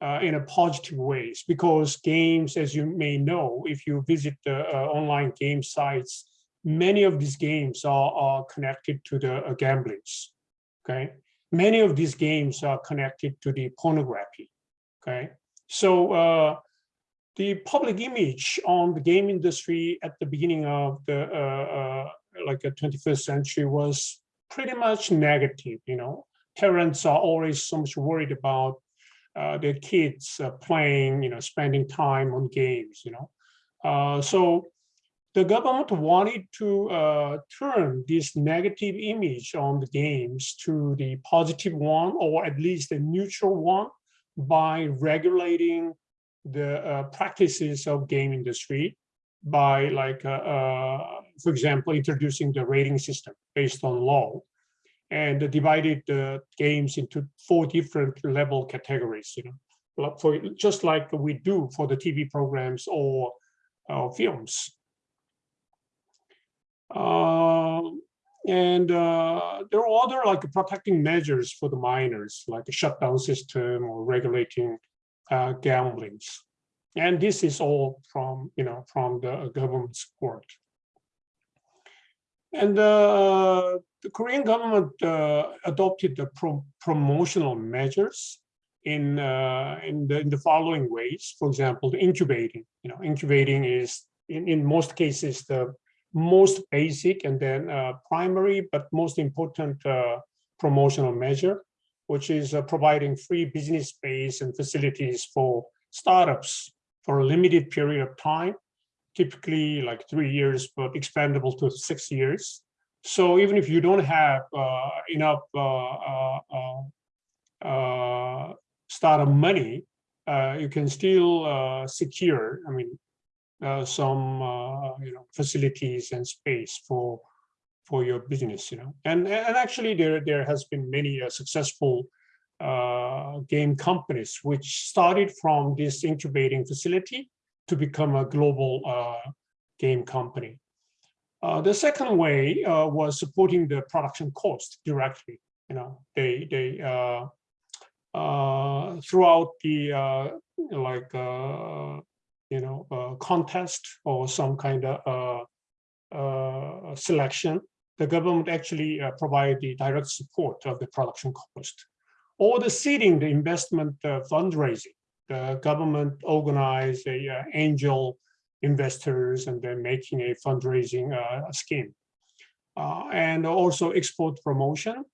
Speaker 3: uh, in a positive ways because games, as you may know, if you visit the uh, online game sites, many of these games are, are connected to the uh, gamblings, okay? Many of these games are connected to the pornography, okay? So uh, the public image on the game industry at the beginning of the uh, uh, like a 21st century was pretty much negative. You know, parents are always so much worried about uh, their kids uh, playing, you know, spending time on games. You know, uh, so the government wanted to uh, turn this negative image on the games to the positive one, or at least a neutral one, by regulating the uh, practices of game industry by like, uh, uh, for example, introducing the rating system based on law and divided the games into four different level categories, you know, for just like we do for the TV programs or uh, films. Uh, and uh, there are other like protecting measures for the minors, like a shutdown system or regulating uh, gamblings. And this is all from, you know, from the government support. And uh, the Korean government uh, adopted the pro promotional measures in uh, in the in the following ways. For example, the incubating. You know, incubating is in in most cases the most basic and then uh, primary, but most important uh, promotional measure which is uh, providing free business space and facilities for startups for a limited period of time, typically like three years, but expandable to six years. So even if you don't have uh, enough uh, uh, uh, uh startup money, you can still secure, I mean, some you know facilities and space for for your business, you know. And and actually, there there has been many uh, successful uh, game companies which started from this incubating facility to become a global uh, game company. Uh, the second way uh, was supporting the production cost directly. You know, they they uh, throughout the like you know contest or some kind of selection the government actually uh, provide the direct support of the production cost. Or the seeding, the investment uh, fundraising, the government organize a uh, angel investors and then making a fundraising uh, scheme. Uh, and also export promotion,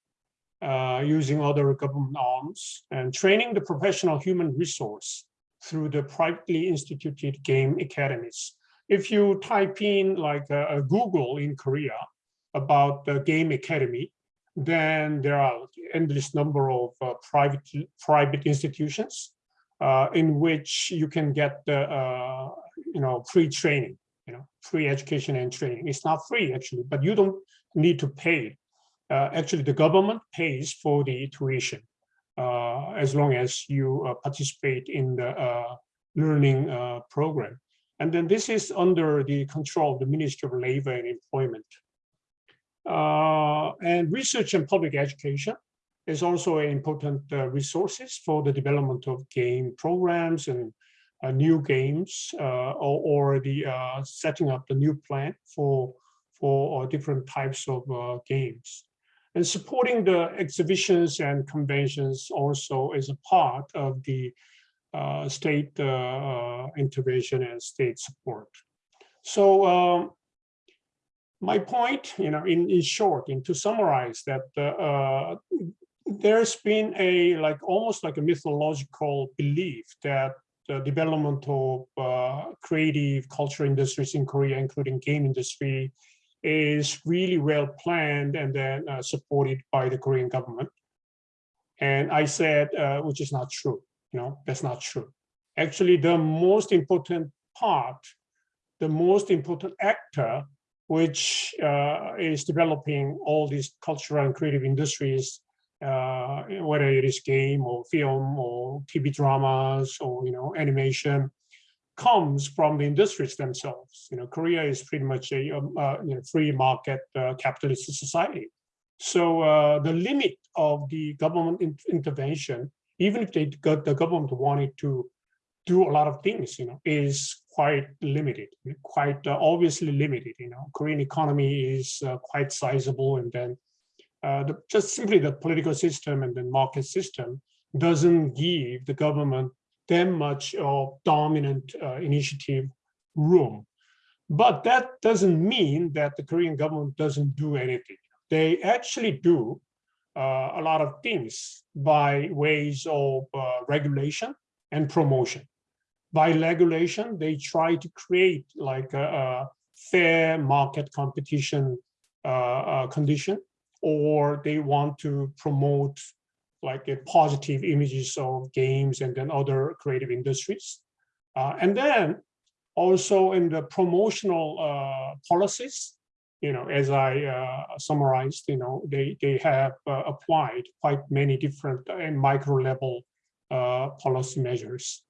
Speaker 3: uh, using other government arms and training the professional human resource through the privately instituted game academies. If you type in like Google in Korea, about the game academy, then there are endless number of uh, private private institutions uh, in which you can get the uh, you know free training, you know free education and training. It's not free actually, but you don't need to pay. Uh, actually, the government pays for the tuition uh, as long as you uh, participate in the learning program. And then this is under the control of the Ministry of Labor and Employment. Uh, and research and public education is also important uh, resources for the development of game programs and uh, new games or, or, the setting up the new plan for, for different types of games. And supporting the exhibitions and conventions also is a part of the uh, state uh, intervention and state support. So um, my point, you know, in, in short, and to summarize that uh, there's been a like almost like a mythological belief that the development of uh, creative culture industries in Korea, including game industry, is really well planned and then uh, supported by the Korean government. And I said, uh, which is not true. You know, that's not true. Actually, the most important part, the most important actor, which uh, is developing all these cultural and creative industries, uh, whether it is game or film or TV dramas or you know animation, comes from the industries themselves. You know, Korea is pretty much a um, uh, you know, free market uh, capitalist society. So uh, the limit of the government in intervention, even if they the government wanted to do a lot of things, you know, is quite limited, quite uh, obviously limited. You know, Korean economy is uh, quite sizable, and then uh, the, just simply the political system and the market system doesn't give the government that much of dominant uh, initiative room. But that doesn't mean that the Korean government doesn't do anything. They actually do uh, a lot of things by ways of uh, regulation and promotion. By regulation, they try to create like a, a fair market competition uh, uh, condition, or they want to promote like a positive images of games and then other creative industries. Uh, and then also in the promotional uh, policies, you know, as I uh, summarized, you know, they, they have uh, applied quite many different and micro level uh, policy measures.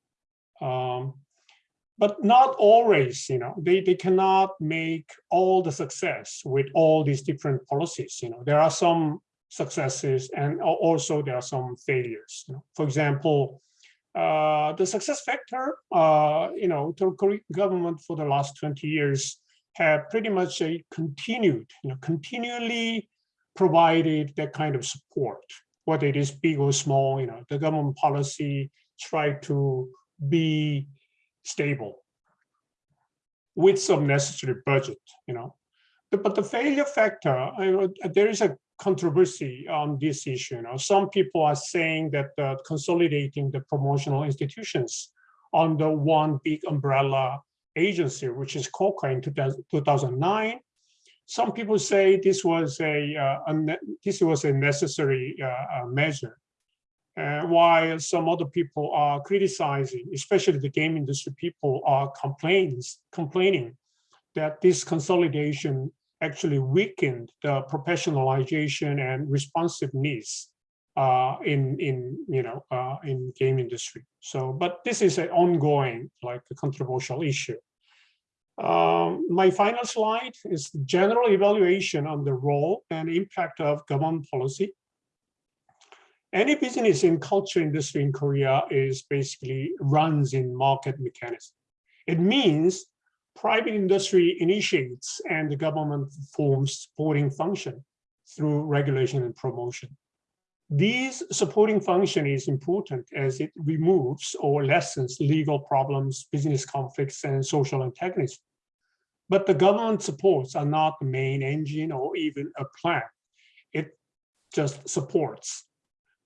Speaker 3: Um, but not always, you know, they, they cannot make all the success with all these different policies. You know, there are some successes and also there are some failures. You know, for example, uh, the success factor, uh, you know, the Korean government for the last 20 years have pretty much a continued, you know, continually provided that kind of support, whether it is big or small, you know, the government policy try to be stable with some necessary budget, you know. But the failure factor, know, there is a controversy on this issue. You know, some people are saying that uh, consolidating the promotional institutions under one big umbrella agency, which is KOCCA in 2009. Some people say this was a, uh, this was a necessary uh, measure, uh, while some other people are criticizing, especially the game industry people are complains complaining that this consolidation actually weakened the professionalization and responsiveness uh, in in you know uh, in game industry. So, but this is an ongoing like a controversial issue. Um, my final slide is the general evaluation on the role and impact of government policy. Any business in culture industry in Korea is basically runs in market mechanism. It means private industry initiates and the government forms supporting function through regulation and promotion. These supporting function is important as it removes or lessens legal problems, business conflicts, and social antagonism. But the government supports are not the main engine or even a plan. It just supports.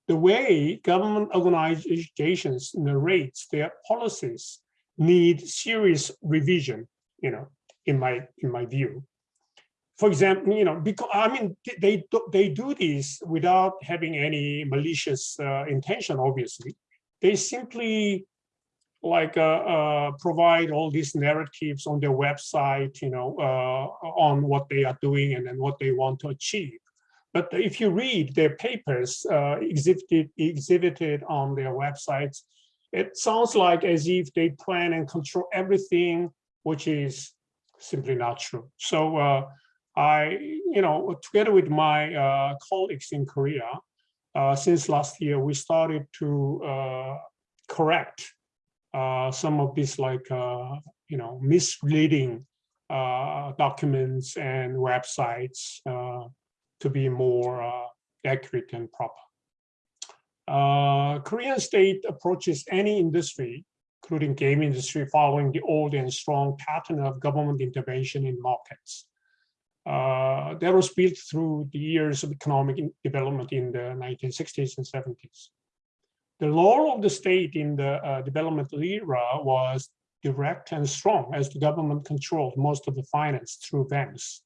Speaker 3: The way government organizations narrates their policies need serious revision you know, in my in my view. For example, you know, because I mean, they they do this without having any malicious uh, intention. Obviously, they simply like uh, uh, provide all these narratives on their website, you know, uh, on what they are doing and then what they want to achieve. But if you read their papers uh, exhibited exhibited on their websites, it sounds like as if they plan and control everything which is simply not true. So uh, I, you know, together with my uh, colleagues in Korea, uh, since last year, we started to uh, correct uh, some of these like, you know, misleading documents and websites to be more accurate and proper. Uh, Korean state approaches any industry, including game industry, following the old and strong pattern of government intervention in markets. Uh, that was built through the years of economic development in the 1960s and 70s. The role of the state in the uh, developmental era was direct and strong as the government controlled most of the finance through banks.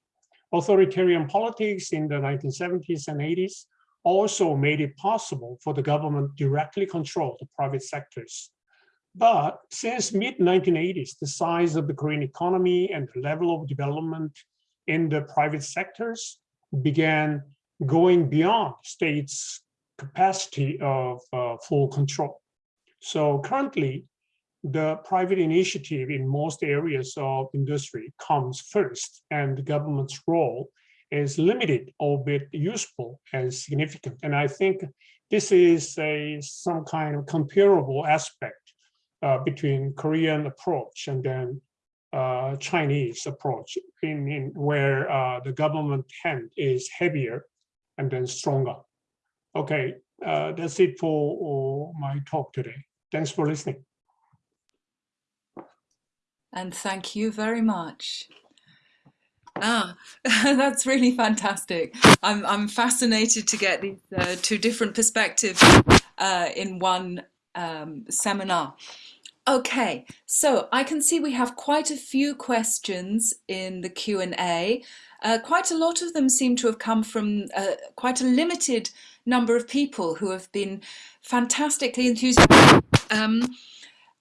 Speaker 3: Authoritarian politics in the 1970s and 80s also made it possible for the government directly control the private sectors. But since mid-1980s, the size of the Korean economy and the level of development in the private sectors began going beyond states' capacity of uh, full control. So currently, the private initiative in most areas of industry comes first, and the government's role is limited, albeit useful and significant. And I think this is a some kind of comparable aspect uh, between Korean approach and then uh, Chinese approach, in, in where uh, the government hand is heavier and then stronger. Okay, uh, that's it for my talk today. Thanks for listening.
Speaker 1: And thank you very much. Ah, that's really fantastic. I'm, I'm fascinated to get these uh, two different perspectives uh, in one um, seminar. Okay, so I can see we have quite a few questions in the Q&A. Uh, quite a lot of them seem to have come from uh, quite a limited number of people who have been fantastically enthusiastic. Um,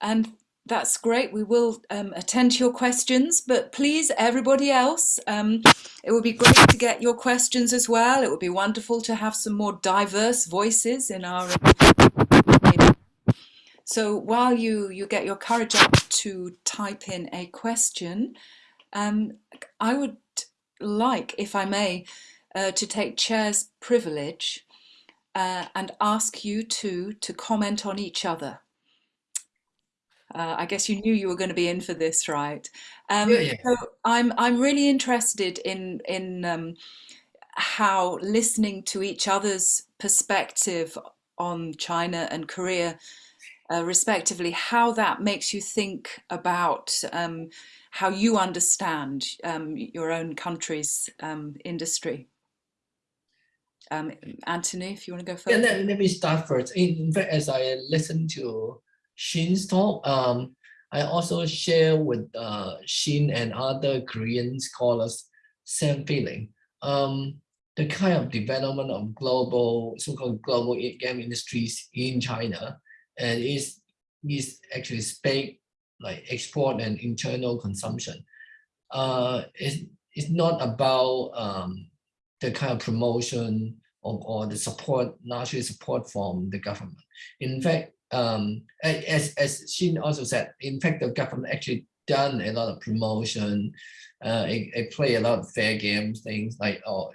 Speaker 1: and that's great. We will um, attend to your questions, but please, everybody else, um, it would be great to get your questions as well. It would be wonderful to have some more diverse voices in our. So while you, you get your courage up to type in a question, um, I would like, if I may, uh, to take chair's privilege uh, and ask you two to comment on each other. Uh, I guess you knew you were going to be in for this, right? Um,
Speaker 2: yeah, yeah.
Speaker 1: So I'm I'm really interested in in um, how listening to each other's perspective on China and Korea, uh, respectively, how that makes you think about um, how you understand um, your own country's um, industry. Um, Anthony, if you want to go first.
Speaker 2: Yeah, let, let me start first. In, in fact, as I listen to Shin's talk, um, I also share with uh, Shin and other Korean scholars same feeling. Um, the kind of development of global, so-called global game industries in China, and is is actually space like export and internal consumption. Uh, it's, it's not about um, the kind of promotion or, or the support, largely support from the government. In fact, um, as, as Shin also said, in fact, the government actually done a lot of promotion, uh, it, it play a lot of fair games, things like, or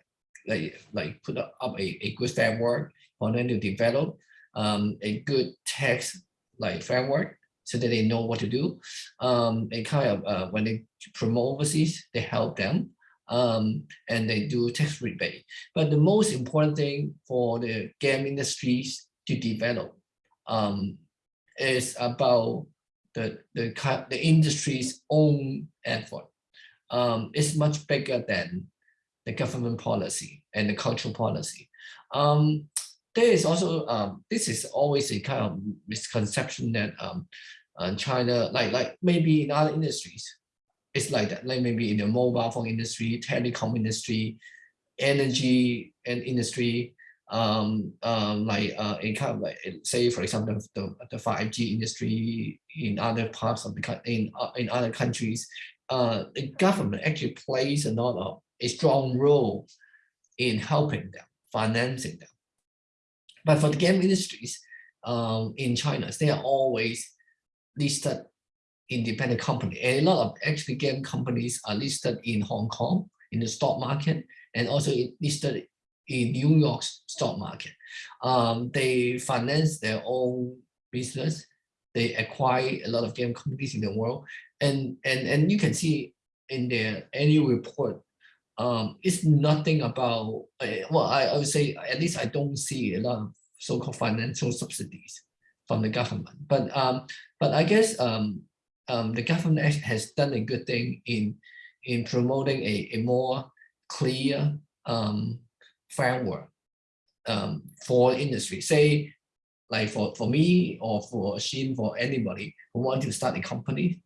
Speaker 2: like, like put up a, a good framework for them to develop um, a good tax like framework so that they know what to do. Um, they kind of, uh, when they promote overseas, they help them um, and they do tax rebate. But the most important thing for the game industries to develop um, is about the, the, the industry's own effort. Um, it's much bigger than the government policy and the cultural policy. Um, there is also, um, this is always a kind of misconception that um, uh, China, like, like maybe in other industries, it's like that, like maybe in the mobile phone industry, telecom industry, energy and industry, um, um, like uh, kind of like say for example the the five G industry in other parts of the in uh, in other countries, uh, the government actually plays a lot of a strong role in helping them, financing them. But for the game industries um, in China, they are always listed independent company. And a lot of actually game companies are listed in Hong Kong in the stock market and also listed in New York's stock market. Um, they finance their own business. They acquire a lot of game companies in the world. And, and, and you can see in their annual report, um, it's nothing about, uh, well, I, I would say, at least I don't see a lot of so-called financial subsidies from the government. But um, but I guess um, um, the government has done a good thing in in promoting a, a more clear um, framework um, for industry. Say, like for, for me or for Shin, for anybody who want to start a company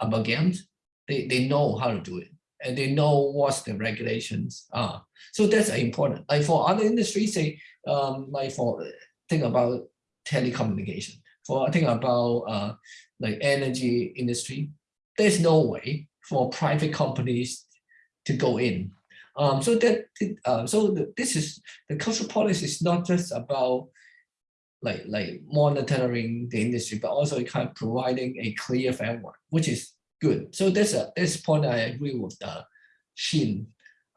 Speaker 2: about games, they, they know how to do it and they know what the regulations are. So that's important. Like for other industries, say, um, like for think about telecommunication, for think about uh, like energy industry, there's no way for private companies to go in. Um, so that uh, so the, this is the cultural policy is not just about like like monitoring the industry, but also kind of providing a clear framework, which is good. So that's a this point I agree with uh, Shin.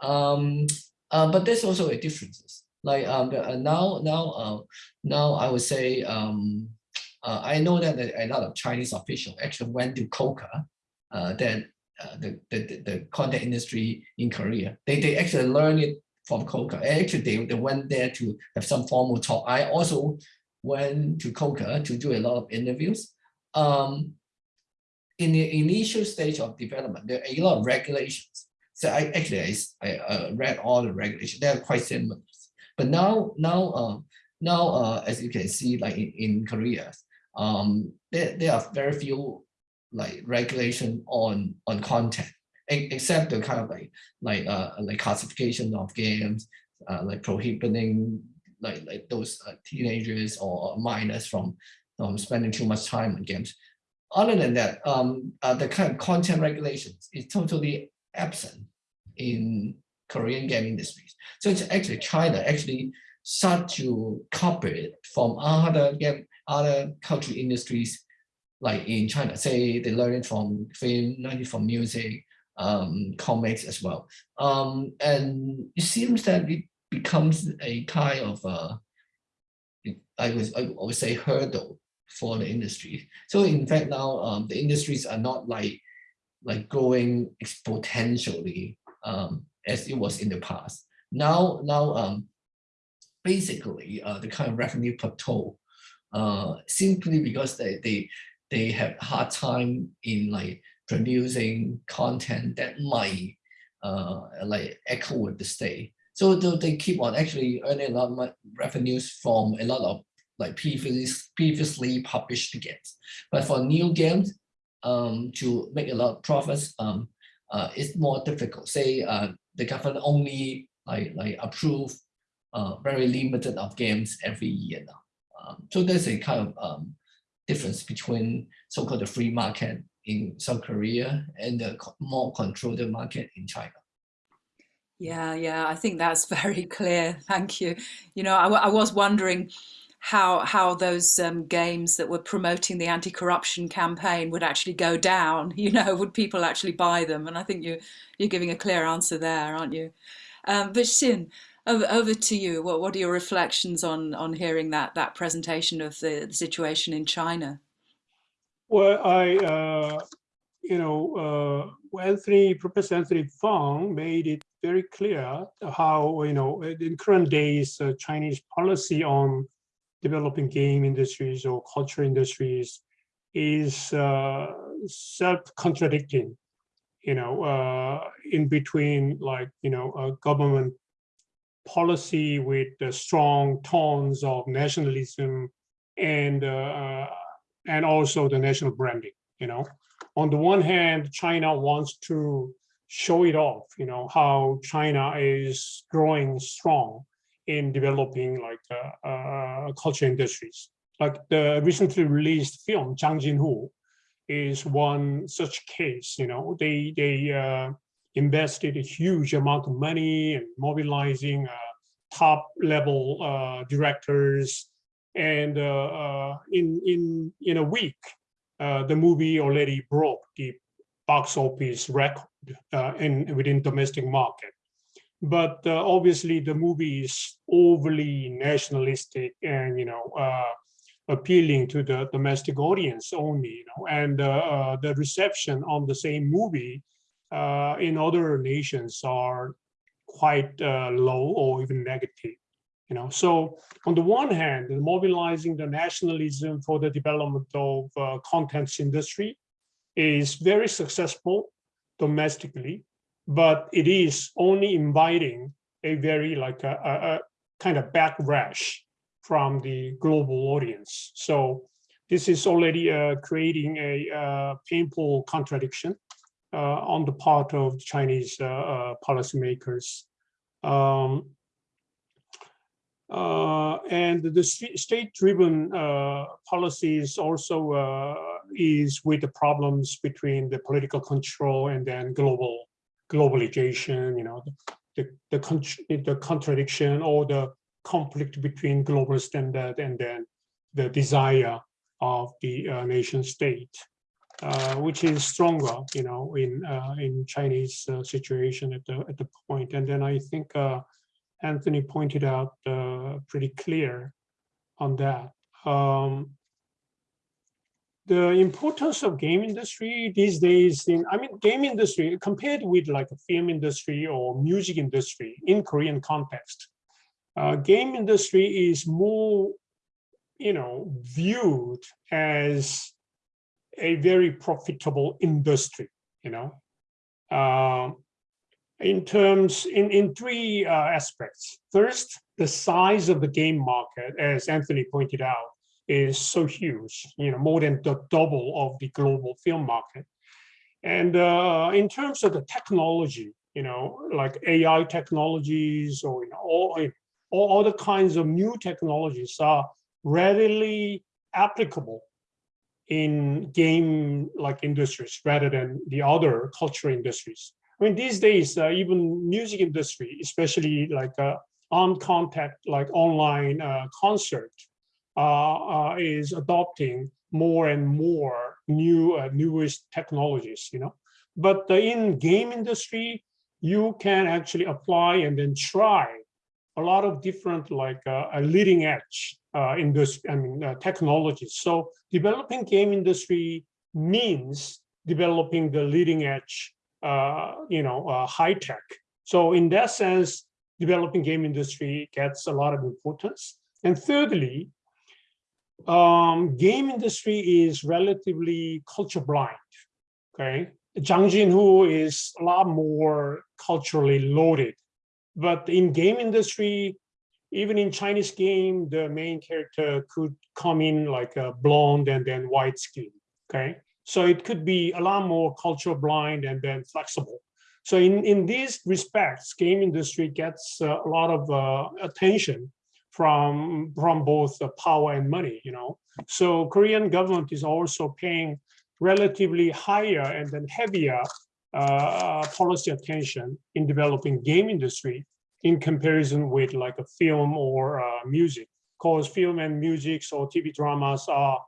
Speaker 2: Um, uh, but there's also a differences. Like um, the, uh, now now uh, now I would say um, uh, I know that a lot of Chinese officials actually went to KOCCA, uh, that uh, the, the the content industry in Korea. They they actually learn it from KOCCA. Actually, they, they went there to have some formal talk. I also went to KOCCA to do a lot of interviews. Um, in the initial stage of development, there are a lot of regulations. So I actually I, I uh, read all the regulations. They are quite similar. But now now uh, now uh, as you can see, like in, in Korea, um, there, there are very few like regulation on on content, except the kind of like like uh like classification of games, uh, like prohibiting like like those uh, teenagers or minors from um, spending too much time on games. Other than that, um, uh, the kind of content regulations is totally absent in Korean game industries. So it's actually China actually start to copy it from other game, other cultural industries like in China, say they learn from film, learn from music, um, comics as well. Um, and it seems that it becomes a kind of uh, I would I would say hurdle for the industry. So in fact now um, the industries are not like like growing exponentially um, as it was in the past. Now now um, basically uh, the kind of revenue plateau uh, simply because they they they have hard time in like producing content that might uh, like echo with the state. So they, they keep on actually earning a lot of revenues from a lot of like previously previously published games. But for new games, um, to make a lot of profits, um, uh, it's more difficult. Say uh, the government only like like approve uh, very limited of games every year now. Um, so there's a kind of um, difference between so-called the free market in South Korea and the more controlled market in China.
Speaker 1: Yeah, yeah, I think that's very clear. Thank you. You know, I, was wondering how how those um, games that were promoting the anti-corruption campaign would actually go down. You know, would people actually buy them? And I think you you're giving a clear answer there, aren't you? Um, but Shin, over, over to you. What what are your reflections on on hearing that that presentation of the, the situation in China?
Speaker 3: Well, I, uh, you know, uh, Anthony, Professor Anthony Fung made it very clear how, you know, in current days, uh, Chinese policy on developing game industries or culture industries is uh, self-contradicting, you know, uh, in between like, you know, a government policy with the strong tones of nationalism and uh, and also the national branding you know? On the one hand china wants to show it off you know how china is growing strong in developing like uh, uh, culture industries. Like the recently released film Zhang Jinhu is one such case you know? They they uh, invested a huge amount of money and mobilizing uh, top level uh, directors and uh, in in in a week, the movie already broke the box office record in within domestic market. But uh, obviously, the movie is overly nationalistic and you know uh, appealing to the domestic audience only. You know, and uh, the reception on the same movie uh, in other nations are quite uh, low or even negative You know, so on the one hand, mobilizing the nationalism for the development of uh, contents industry is very successful domestically, but it is only inviting a very like a, a, a kind of backlash from the global audience. So this is already uh, creating a uh, painful contradiction on the part of Chinese uh, uh, policymakers. Um, uh, and the state-driven policies also is with the problems between the political control and then global globalization, you know, the, the, the, the contradiction or the conflict between global standard and then the desire of the uh, nation state, uh, which is stronger, you know, in uh, in Chinese uh, situation at the at the point. And then I think uh, Anthony pointed out uh, pretty clear on that. Um, the importance of game industry these days in i mean game industry compared with like a film industry or music industry in korean context uh, game industry is more you know viewed as a very profitable industry you know uh, in terms in in three uh, aspects first the size of the game market as anthony pointed out is so huge, you know, more than the double of the global film market. And uh, in terms of the technology, you know, like AI technologies or you know, all, all other kinds of new technologies are readily applicable in game like industries rather than the other cultural industries. I mean, these days, uh, even music industry, especially like uh, on contact, like online uh, concert, uh, uh, is adopting more and more new uh, newest technologies, you know. But in game industry, you can actually apply and then try a lot of different like uh, leading edge uh, industry, I mean, uh, technologies. So developing game industry means developing the leading edge, you know, high tech. So in that sense, developing game industry gets a lot of importance. And thirdly, um, game industry is relatively culture blind. Okay, Zhang Jinhu is a lot more culturally loaded, but in game industry, even in Chinese game, the main character could come in like a blonde and then white skin. Okay, so it could be a lot more culture blind and then flexible. So in in these respects, game industry gets uh, a lot of uh, attention from from both the power and money you know so korean government is also paying relatively higher and then heavier uh, policy attention in developing game industry in comparison with like a film or uh, music. Because film and music or tv dramas are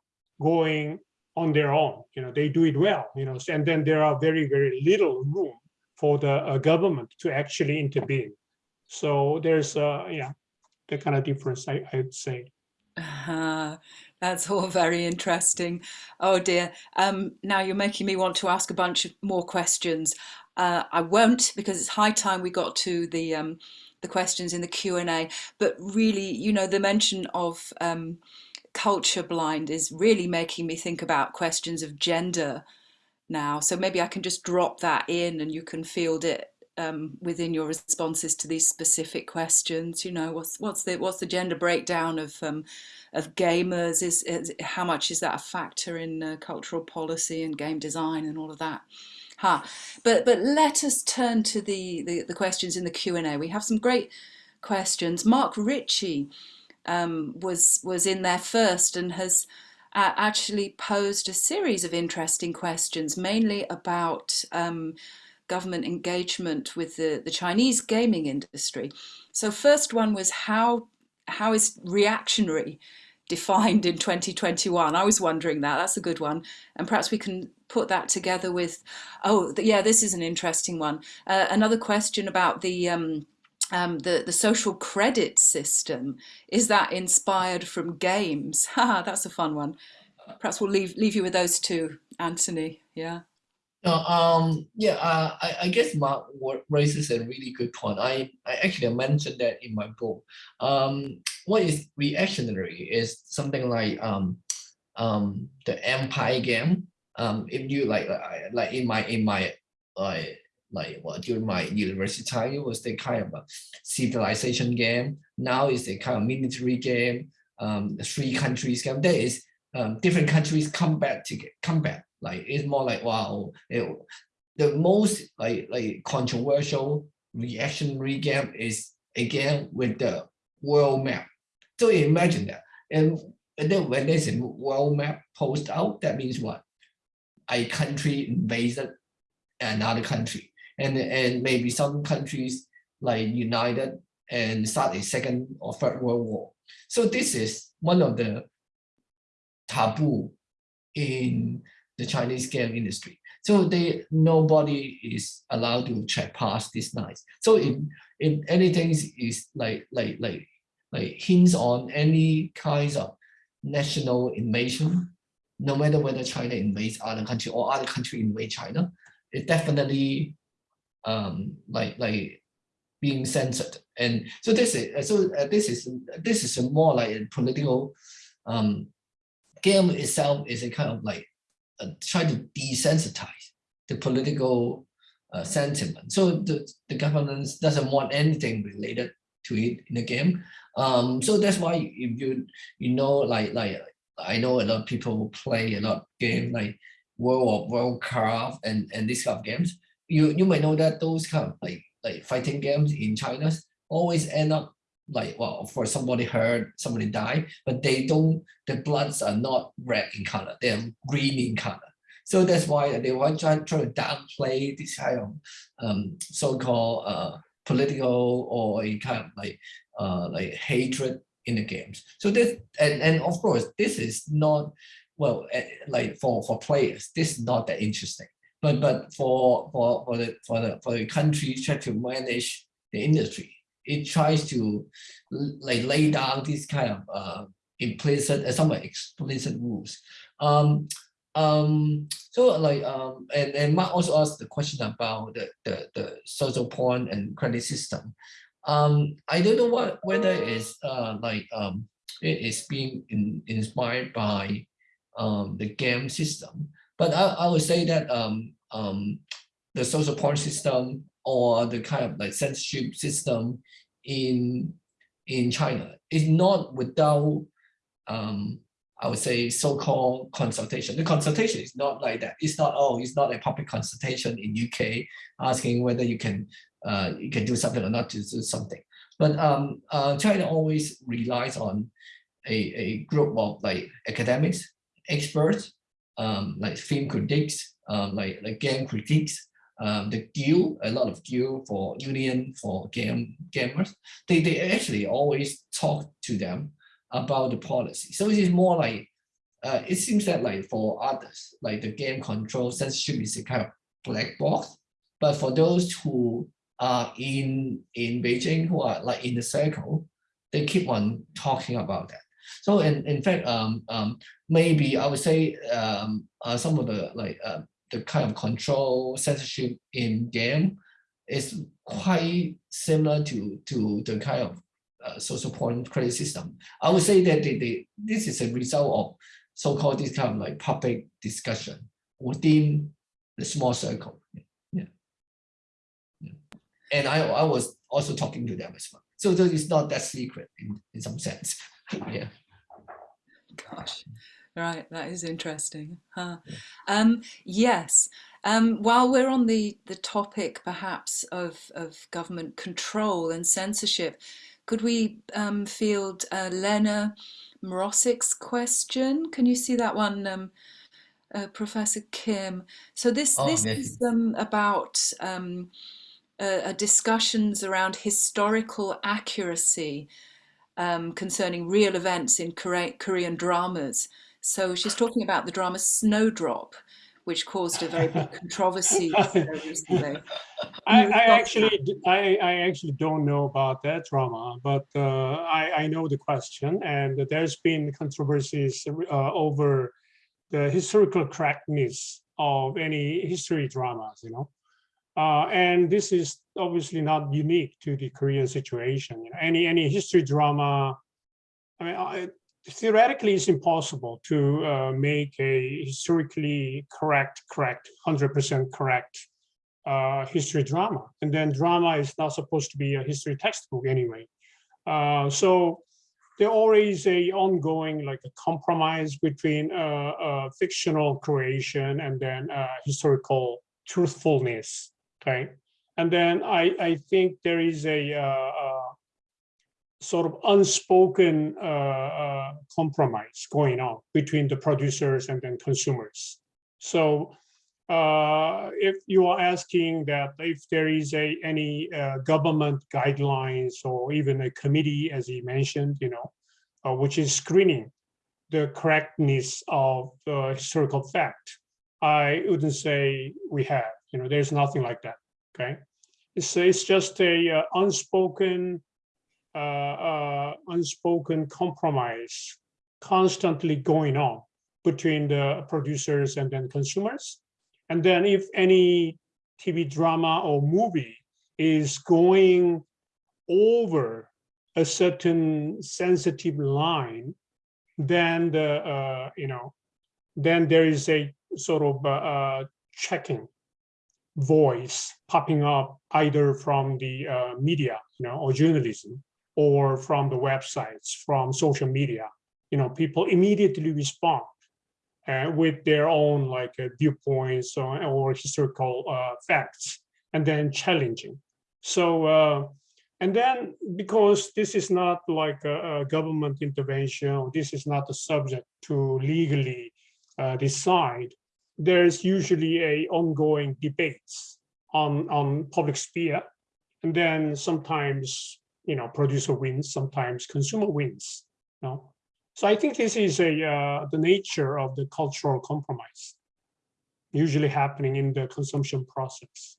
Speaker 3: going on their own you know they do it well you know and then there are very very little room for the uh, government to actually intervene. So there's uh yeah the kind of difference, I, I'd say.
Speaker 1: Uh, that's all very interesting. Oh dear. Um, now you're making me want to ask a bunch of more questions. Uh, I won't because it's high time we got to the um, the questions in the Q and A. But really, you know, the mention of um, culture blind is really making me think about questions of gender now. So maybe I can just drop that in and you can field it um, within your responses to these specific questions? You know, what's what's the what's the gender breakdown of um, of gamers? Is, is, how much is that a factor in uh, cultural policy and game design and all of that? Huh. But but let us turn to the the, the questions in the Q and A. We have some great questions. Mark Ritchie um, was was in there first and has. Uh, actually posed a series of interesting questions, mainly about um, government engagement with the, the Chinese gaming industry. So first one was how, how is reactionary defined in 2021? I was wondering that, that's a good one. And perhaps we can put that together with, oh yeah, this is an interesting one. Uh, another question about the, um, um, the, the social credit system, is that inspired from games? Haha, that's a fun one. Perhaps we'll leave, leave you with those two, Anthony, yeah.
Speaker 2: No, um, yeah, uh, I, I guess Mark raises a really good point. I, I actually mentioned that in my book. Um, what is reactionary is something like um, um, the Empire game. Um, if you like, like in my in my like like what during my university time, it was the kind of a civilization game. Now it's a kind of military game. Um, three countries game. There is um, different countries come back to get come back. Like it's more like wow, it- the most like like controversial reactionary game is again with the world map. So imagine that, and, and then when there's a world map post out, that means what? A country invaded another country, and and maybe some countries like united and start a second or third world war. So this is one of the taboo in the Chinese game industry. So they nobody is allowed to check past this night. So if if anything is- is like like like like hints on any kinds of national invasion, no matter whether China invades other country or other country invade China, it definitely um like like being censored. And so this is so uh, this is this is more like a political um game itself is a kind of like uh, try to desensitize the political uh, sentiment. So the, the government doesn't want anything related to it in the game. Um, so that's why if you you know like like I know a lot of people play a lot of game like World of Warcraft and and these kind of games. You you might know that those kind of like like fighting games in China always end up like well for somebody hurt somebody died but they don't the bloods are not red in color. They're green in color. So that's why they want to try, to downplay this kind of um, so-called uh, political or kind of like uh, like hatred in the games. So this and, and of course this is not well eh, like for for players this is not that interesting. But but for for for the for the for the country try to manage the industry it tries to like lay down this kind of uh, implicit and somewhat explicit rules. Um, um, so like um, and and Mark also asked the question about the the, the social point and credit system. Um, I don't know what whether it's uh like um it is being in, inspired by um the game system, but I, I would say that um um the social point system or the kind of like censorship system in in China is not without um I would say so-called consultation. The consultation is not like that. It's not, oh, it's not a public consultation in UK asking whether you can uh you can do something or not to do something. But um uh China always relies on a, a group of like academics, experts, um like film critics, um like like game critics, um, the guild, a lot of guild for union for game gamers, they, they actually always talk to them about the policy. So it is more like, uh, it seems that like for others, like the game control censorship is a kind of black box. But for those who are in, in Beijing, who are like in the circle, they keep on talking about that. So in, in fact, um, um, maybe I would say um, uh, some of the like uh, the kind of control censorship in game is quite similar to to the kind of uh, social point credit system. I would say that they, they, this is a result of so-called this kind of like public discussion within the small circle. Yeah. Yeah. And I, I was also talking to them as well. So, it's not that secret in, in some sense. yeah.
Speaker 1: Gosh, right, that is interesting. Huh. Um, yes. Um, while we're on the, the topic perhaps of, of government control and censorship, could we um, field uh, Lena Mrosik's question? Can you see that one, um, uh, Professor Kim? So this
Speaker 2: Oh,
Speaker 1: this is um, about um, uh, uh, discussions around historical accuracy um, concerning real events in Kore- Korean dramas. So she's talking about the drama Snowdrop, which caused a very big controversy recently.
Speaker 3: I, I actually, I, I actually don't know about that drama, but uh, I, I know the question, and there's been controversies uh, over the historical correctness of any history dramas, you know. Uh, and this is obviously not unique to the Korean situation. You know, any any history drama, I mean, I, theoretically, it's impossible to uh, make a historically correct, correct, hundred percent correct uh, history drama. And then drama is not supposed to be a history textbook anyway. Uh, so there always a ongoing like a compromise between uh, uh, fictional creation and then uh, historical truthfulness. Okay, and then I I think there is a sort of unspoken uh, uh, compromise going on between the producers and then consumers. So uh, if you are asking that if there is a any uh, government guidelines or even a committee, as he mentioned, you know, uh, which is screening the correctness of the historical fact, I wouldn't say we have. You know, there's nothing like that. Okay, it's it's just a uh, unspoken uh, uh, unspoken compromise constantly going on between the producers and then consumers. And then if any TV drama or movie is going over a certain sensitive line, then the, uh, you know, then there is a sort of uh, uh, checking voice popping up either from the uh, media, you know, or journalism, or from the websites, from social media. You know, people immediately respond uh, with their own like uh, viewpoints or, or historical uh, facts, and then challenging. So, uh, and then because this is not like a, a government intervention, this is not a subject to legally uh, decide, there's usually a ongoing debates on, on public sphere. And then sometimes, you know, producer wins, sometimes consumer wins. You know? So I think this is a uh, the nature of the cultural compromise, usually happening in the consumption process.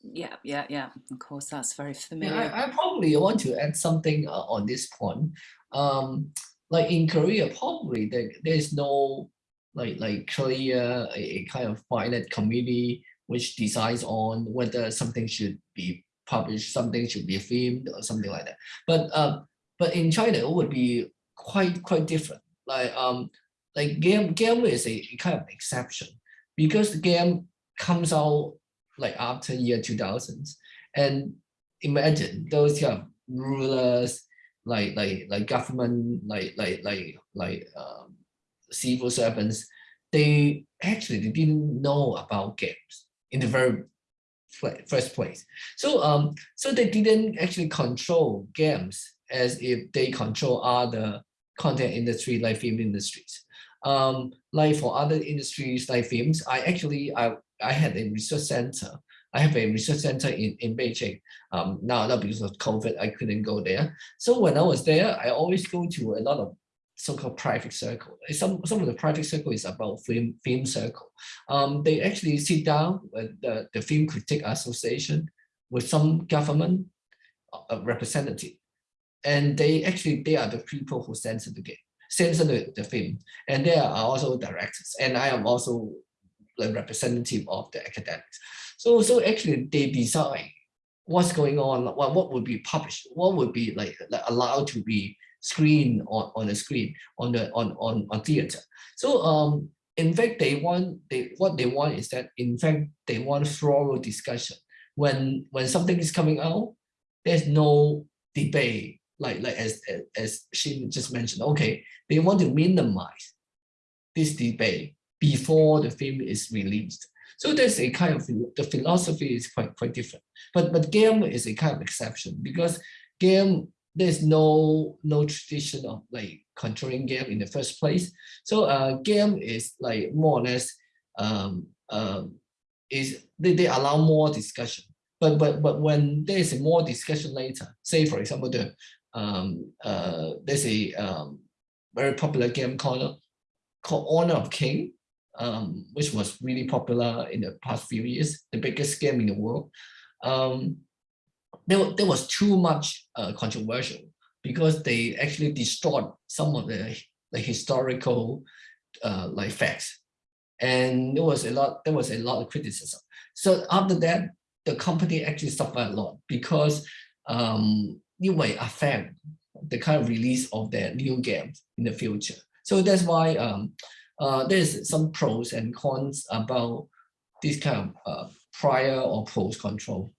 Speaker 1: Yeah, yeah, yeah. Of course, that's very
Speaker 2: Yeah,
Speaker 1: familiar.
Speaker 2: I, I probably want to add something uh, on this point. Um, like in Korea, probably there, there's no like like clear a, a kind of finite committee which decides on whether something should be published, something should be filmed, or something like that. But um, but in China, it would be quite quite different. Like um, like game game is a kind of exception because the game comes out like after year 2000s and imagine those kind of rulers like like like government like like like like um, civil servants they actually they didn't know about games in the very first place so um so they didn't actually control games as if they control other content industry like film industries um like for other industries like films i actually i i had a research center I have a research center in, in Beijing. Um, now, now because of COVID, I couldn't go there. So when I was there, I always go to a lot of so-called private circle. Some, some of the private circle is about film, film circle. Um, they actually sit down with the, the Film Critic Association with some government uh, representative. And they actually, they are the people who censor the game, censor the, the film. And they are also directors. And I am also the representative of the academics. So, so actually they decide what's going on, what, what would be published, what would be like, like allowed to be screened on, on the screen, on the on, on, on theater. So um, in fact, they want they what they want is that in fact they want thorough discussion. When when something is coming out, there's no debate, like like as, as she just mentioned. Okay, they want to minimize this debate before the film is released. So there's a kind of the philosophy is quite quite different. But but game is a kind of exception because game there's no no tradition of like controlling game in the first place. So uh game is like more or less um um is they, they allow more discussion. But but but when there's more discussion later, say for example the um uh there's a um very popular game called called Honor of King um, which was really popular in the past few years, the biggest game in the world. Um, there, there was too much uh, controversial because they actually destroyed some of the, the historical uh, like facts. and there was a lot there was a lot of criticism. So after that, the company actually suffered a lot because um, you may affect the kind of release of their new games in the future. So that's why um, uh, there's some pros and cons about this kind of uh, prior or post control.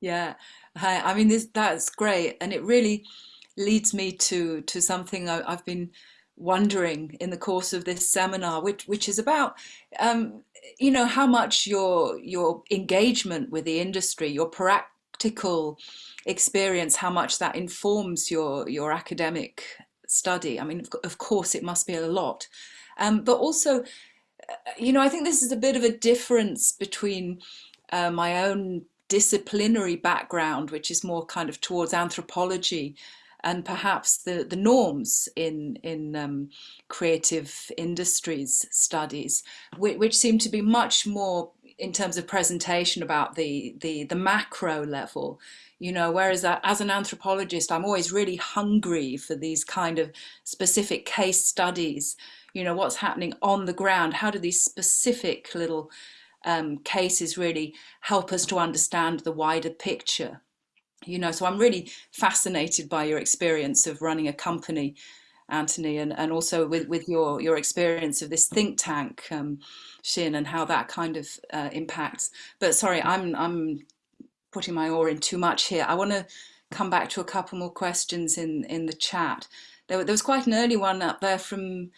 Speaker 1: Yeah, I mean this that's great, and it really leads me to to something I, have been wondering in the course of this seminar, which which is about um, you know how much your your engagement with the industry, your practical experience, how much that informs your your academic study. I mean, of course, it must be a lot, um, but also, uh, you know, I think this is a bit of a difference between uh, my own disciplinary background, which is more kind of towards anthropology, and perhaps the, the norms in, in um, creative industries studies, which, which, seem to be much more in terms of presentation about the, the, the macro level, you know, whereas as an anthropologist, I'm always really hungry for these kind of specific case studies, you know, what's happening on the ground, how do these specific little um, cases really help us to understand the wider picture you know. So i'm really fascinated by your experience of running a company anthony and, and also with, with your your experience of this think tank um, Shin and how that kind of uh, impacts. But sorry i'm i'm putting my oar in too much here. I want to come back to a couple more questions in in the chat. There, there was quite an early one up there from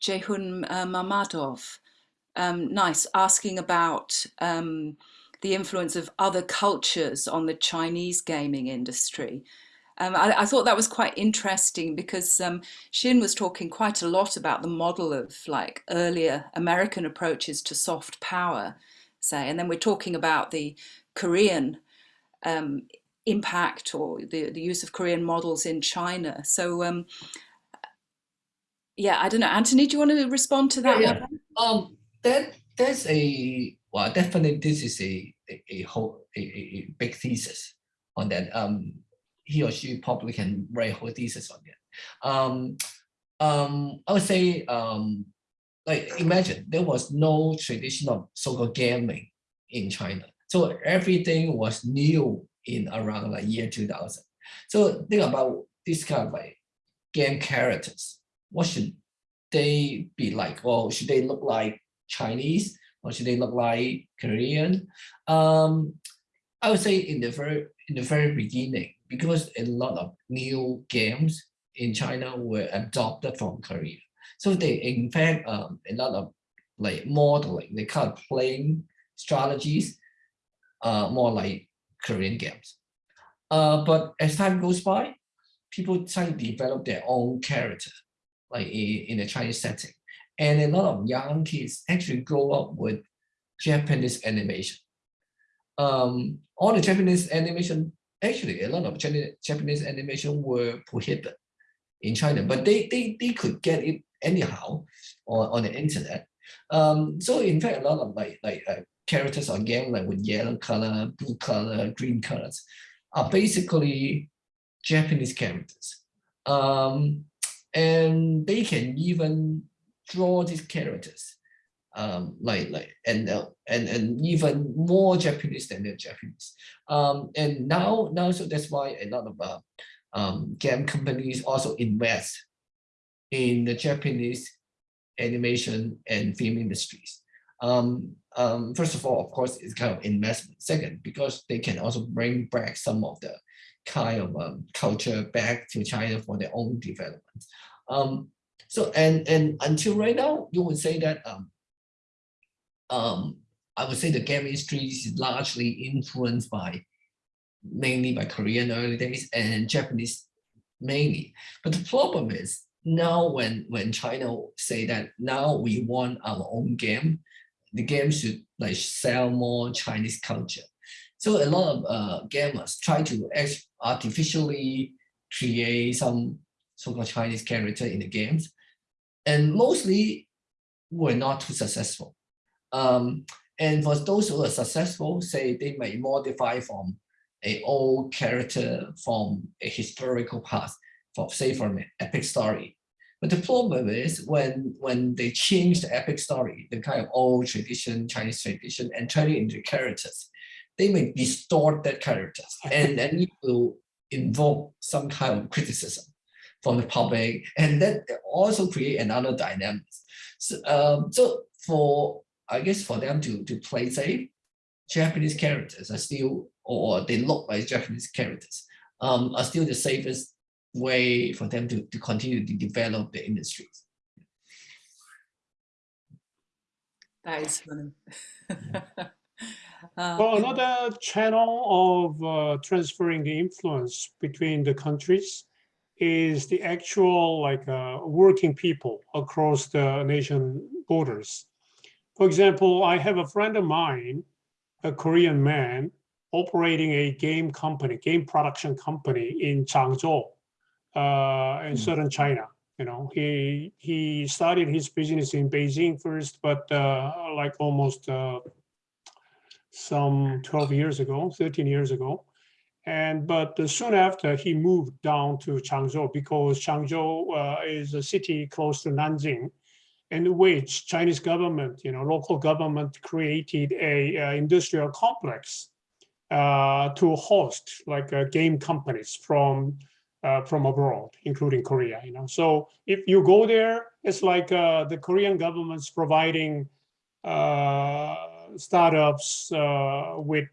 Speaker 1: Jehun uh, Mamadov um, nice asking about um, the influence of other cultures on the Chinese gaming industry. Um, I, I, thought that was quite interesting because um, Shin was talking quite a lot about the model of like earlier American approaches to soft power, say, and then we're talking about the Korean um, impact or the, the use of Korean models in China. So, um, yeah, I don't know. Anthony, do you want to respond to that?
Speaker 2: Yeah, yeah. Um, that that's a well, definitely this is a a, a whole a, a, big thesis on that. Um, he or she probably can write a whole thesis on that. Um, um, I would say, um, like imagine there was no tradition of so-called gaming in China. So everything was new in around like year 2000. So think about this kind of like game characters. What should they be like? Or should they look like Chinese? or should they look like Korean? Um, I would say in the very in the very beginning, because a lot of new games in China were adopted from Korea. So they in fact um, a lot of like modeling, they kind of playing strategies, uh, more like Korean games. Uh, but as time goes by, people try to develop their own character, like in, in a Chinese setting. And a lot of young kids actually grow up with Japanese animation. Um, all the Japanese animation, actually a lot of Japanese animation were prohibited in China, but they, they, they could get it anyhow on, on the internet. Um, so in fact, a lot of like, like uh, characters on game like with yellow color, blue color, green colors are basically Japanese characters. Um, and they can even draw these characters um, like like and uh, and and even more Japanese than the Japanese. Um, and now now so that's why a lot of uh, um, game companies also invest in the Japanese animation and film industries. Um, um, first of all, of course, it's kind of investment. Second, because they can also bring back some of the kind of um, culture back to China for their own development. So and and until right now, you would say that um, um, I would say the game industry is largely influenced by mainly by Korean early days and Japanese mainly. But the problem is now when when China say that now we want our own game, the game should like sell more Chinese culture. So a lot of uh, gamers try to artificially create some so-called Chinese character in the games and mostly were not too successful. Um, and for those who are successful, say they may modify from a old character from a historical past, for say from an epic story. But the problem is when when they change the epic story, the kind of old tradition, Chinese tradition, and turn it into characters, they may distort that characters, and and it will invoke some kind of criticism from the public, and that also create another dynamic. So, um, so for I guess for them to to play safe, Japanese characters are still, or they look like Japanese characters, um, are still the safest way for them to, to continue to develop the industries.
Speaker 1: That is funny. Uh,
Speaker 3: Well, another channel of uh, transferring the influence between the countries is the actual like uh, working people across the nation borders. For example, I have a friend of mine, a Korean man, operating a game company, game production company in Changzhou, uh, in
Speaker 2: Mm.
Speaker 3: southern China. You know, he he started his business in Beijing first, but uh, like almost uh, some 12 years ago, 13 years ago. And but soon after he moved down to Changzhou because Changzhou uh, is a city close to Nanjing, in which Chinese government, you know, local government created a uh, industrial complex uh, to host like uh, game companies from uh, from abroad, including Korea. You know, so if you go there, it's like the Korean government's providing startups uh, with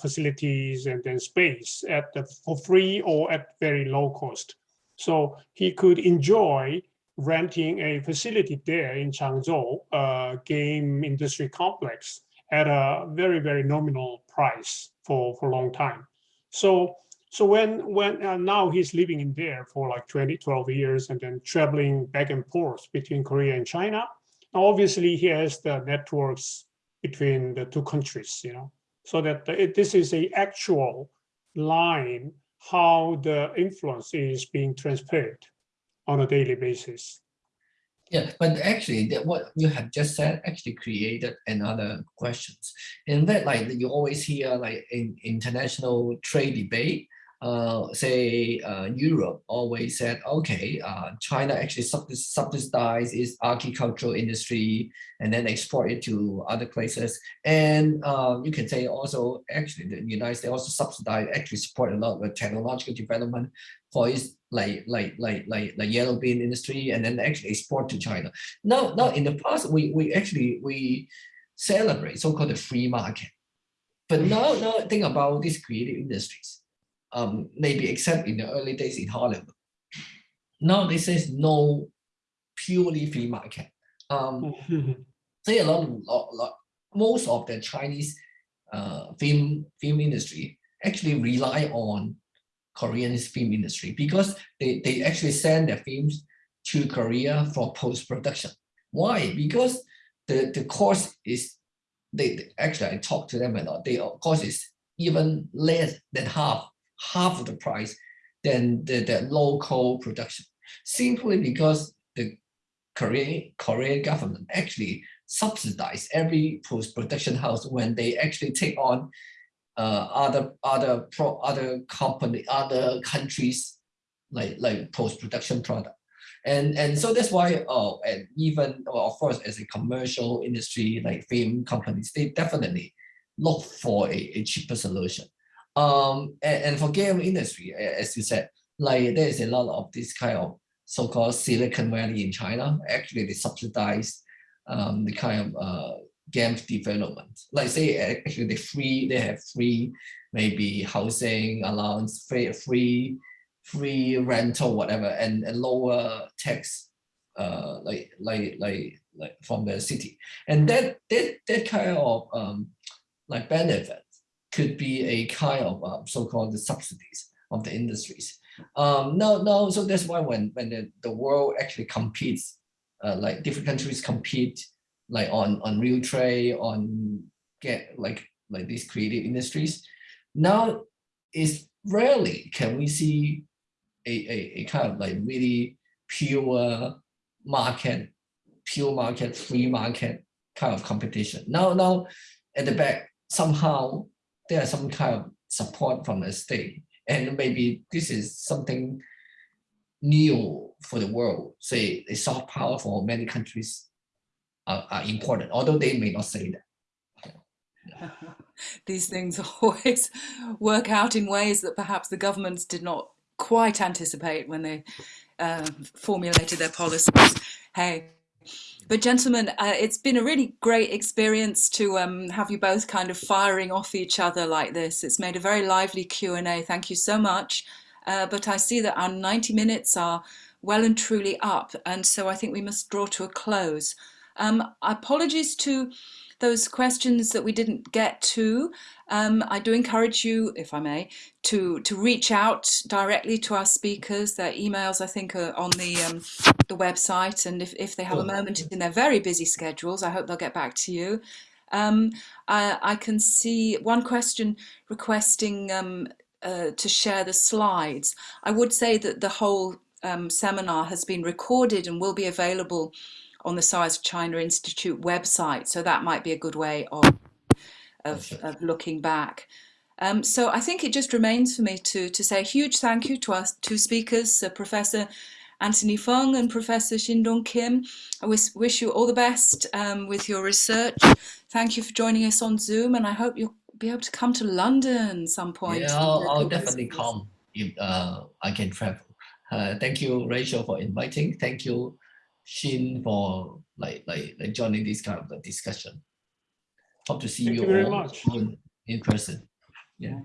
Speaker 3: facilities and then space at the, for free or at very low cost. So he could enjoy renting a facility there in Changzhou, uh, game industry complex at a very, very nominal price for, for a long time. So, so when, when uh, now he's living in there for like 20, 12 years and then traveling back and forth between Korea and China, obviously he has the networks between the two countries, you know, so that it, this is a actual line how the influence is being transferred on a daily basis.
Speaker 2: Yeah, but actually what you have just said actually created another questions. In that, like you always hear like in international trade debate, uh, say uh, Europe always said, okay, uh, China actually subsidize its agricultural industry and then export it to other places. And uh, you can say also, actually, the United States also subsidize, actually support a lot of technological development for its like like like like like yellow bean industry and then actually export to China. Now, now in the past, we we actually we celebrate so-called the free market. But now, now think about these creative industries um, maybe except in the early days in Hollywood. Now this is no purely free market. Um, say a lot, lot, lot, most of the Chinese uh, film film industry actually rely on Korean film industry because they, they actually send their films to Korea for post-production. Why? Because the, the cost is, they actually I talked to them a lot, the cost is even less than half half of the price than the, the local production, simply because the Korean Korean government actually subsidize every post-production house when they actually take on uh, other other pro other company other countries like like post-production product. And, and so that's why, oh, and even, well, of course, as a commercial industry, like film companies, they definitely look for a, a cheaper solution. Um, and, and for game industry, as you said, like there's a lot of this kind of so-called Silicon Valley in China. Actually, they subsidize um, the kind of uh, game development. Like say, actually, they free, they have free, maybe housing allowance, free, free, free rental, whatever, and, and lower tax, uh, like like like like from the city, and that that that kind of um, like benefit could be a kind of um, so-called subsidies of the industries. Um, no, no, so that's why when when the, the world actually competes, uh, like different countries compete like on on real trade, on get like like these creative industries. Now is rarely can we see a, a, a kind of like really pure market, pure market, free market kind of competition. Now, now at the back, somehow there are some kind of support from the state. And maybe this is something new for the world. Say the soft power for many countries are, are important, although they may not say that.
Speaker 1: These things always work out in ways that perhaps the governments did not quite anticipate when they uh, formulated their policies. Hey, but gentlemen, uh, it's been a really great experience to um, have you both kind of firing off each other like this. It's made a very lively Q&A. Thank you so much. Uh, but I see that our 90 minutes are well and truly up. And so I think we must draw to a close. Um, apologies to those questions that we didn't get to. Um, I do encourage you, if I may, to, to reach out directly to our speakers. Their emails, I think, are on the, um, the website. And if, if they have a moment in their very busy schedules, I hope they'll get back to you. Um, I, I, can see one question requesting um, uh, to share the slides. I would say that the whole um, seminar has been recorded and will be available on the SOAS China Institute website. So that might be a good way of, of, of looking back. Um, so I think it just remains for me to, to say a huge thank you to our two speakers, uh, Professor Anthony Fung and Professor Shin Dong Kim. I wish, wish you all the best um, with your research. Thank you for joining us on Zoom and I hope you'll be able to come to London some point.
Speaker 2: Yeah, I'll, I'll definitely come if uh, I can travel. Uh, thank you, Rachel, for inviting. Thank you, Shin for like like, like joining this kind of discussion. Hope to see
Speaker 3: Thank
Speaker 2: you,
Speaker 3: you very
Speaker 2: all
Speaker 3: much.
Speaker 2: in, in person. Yeah.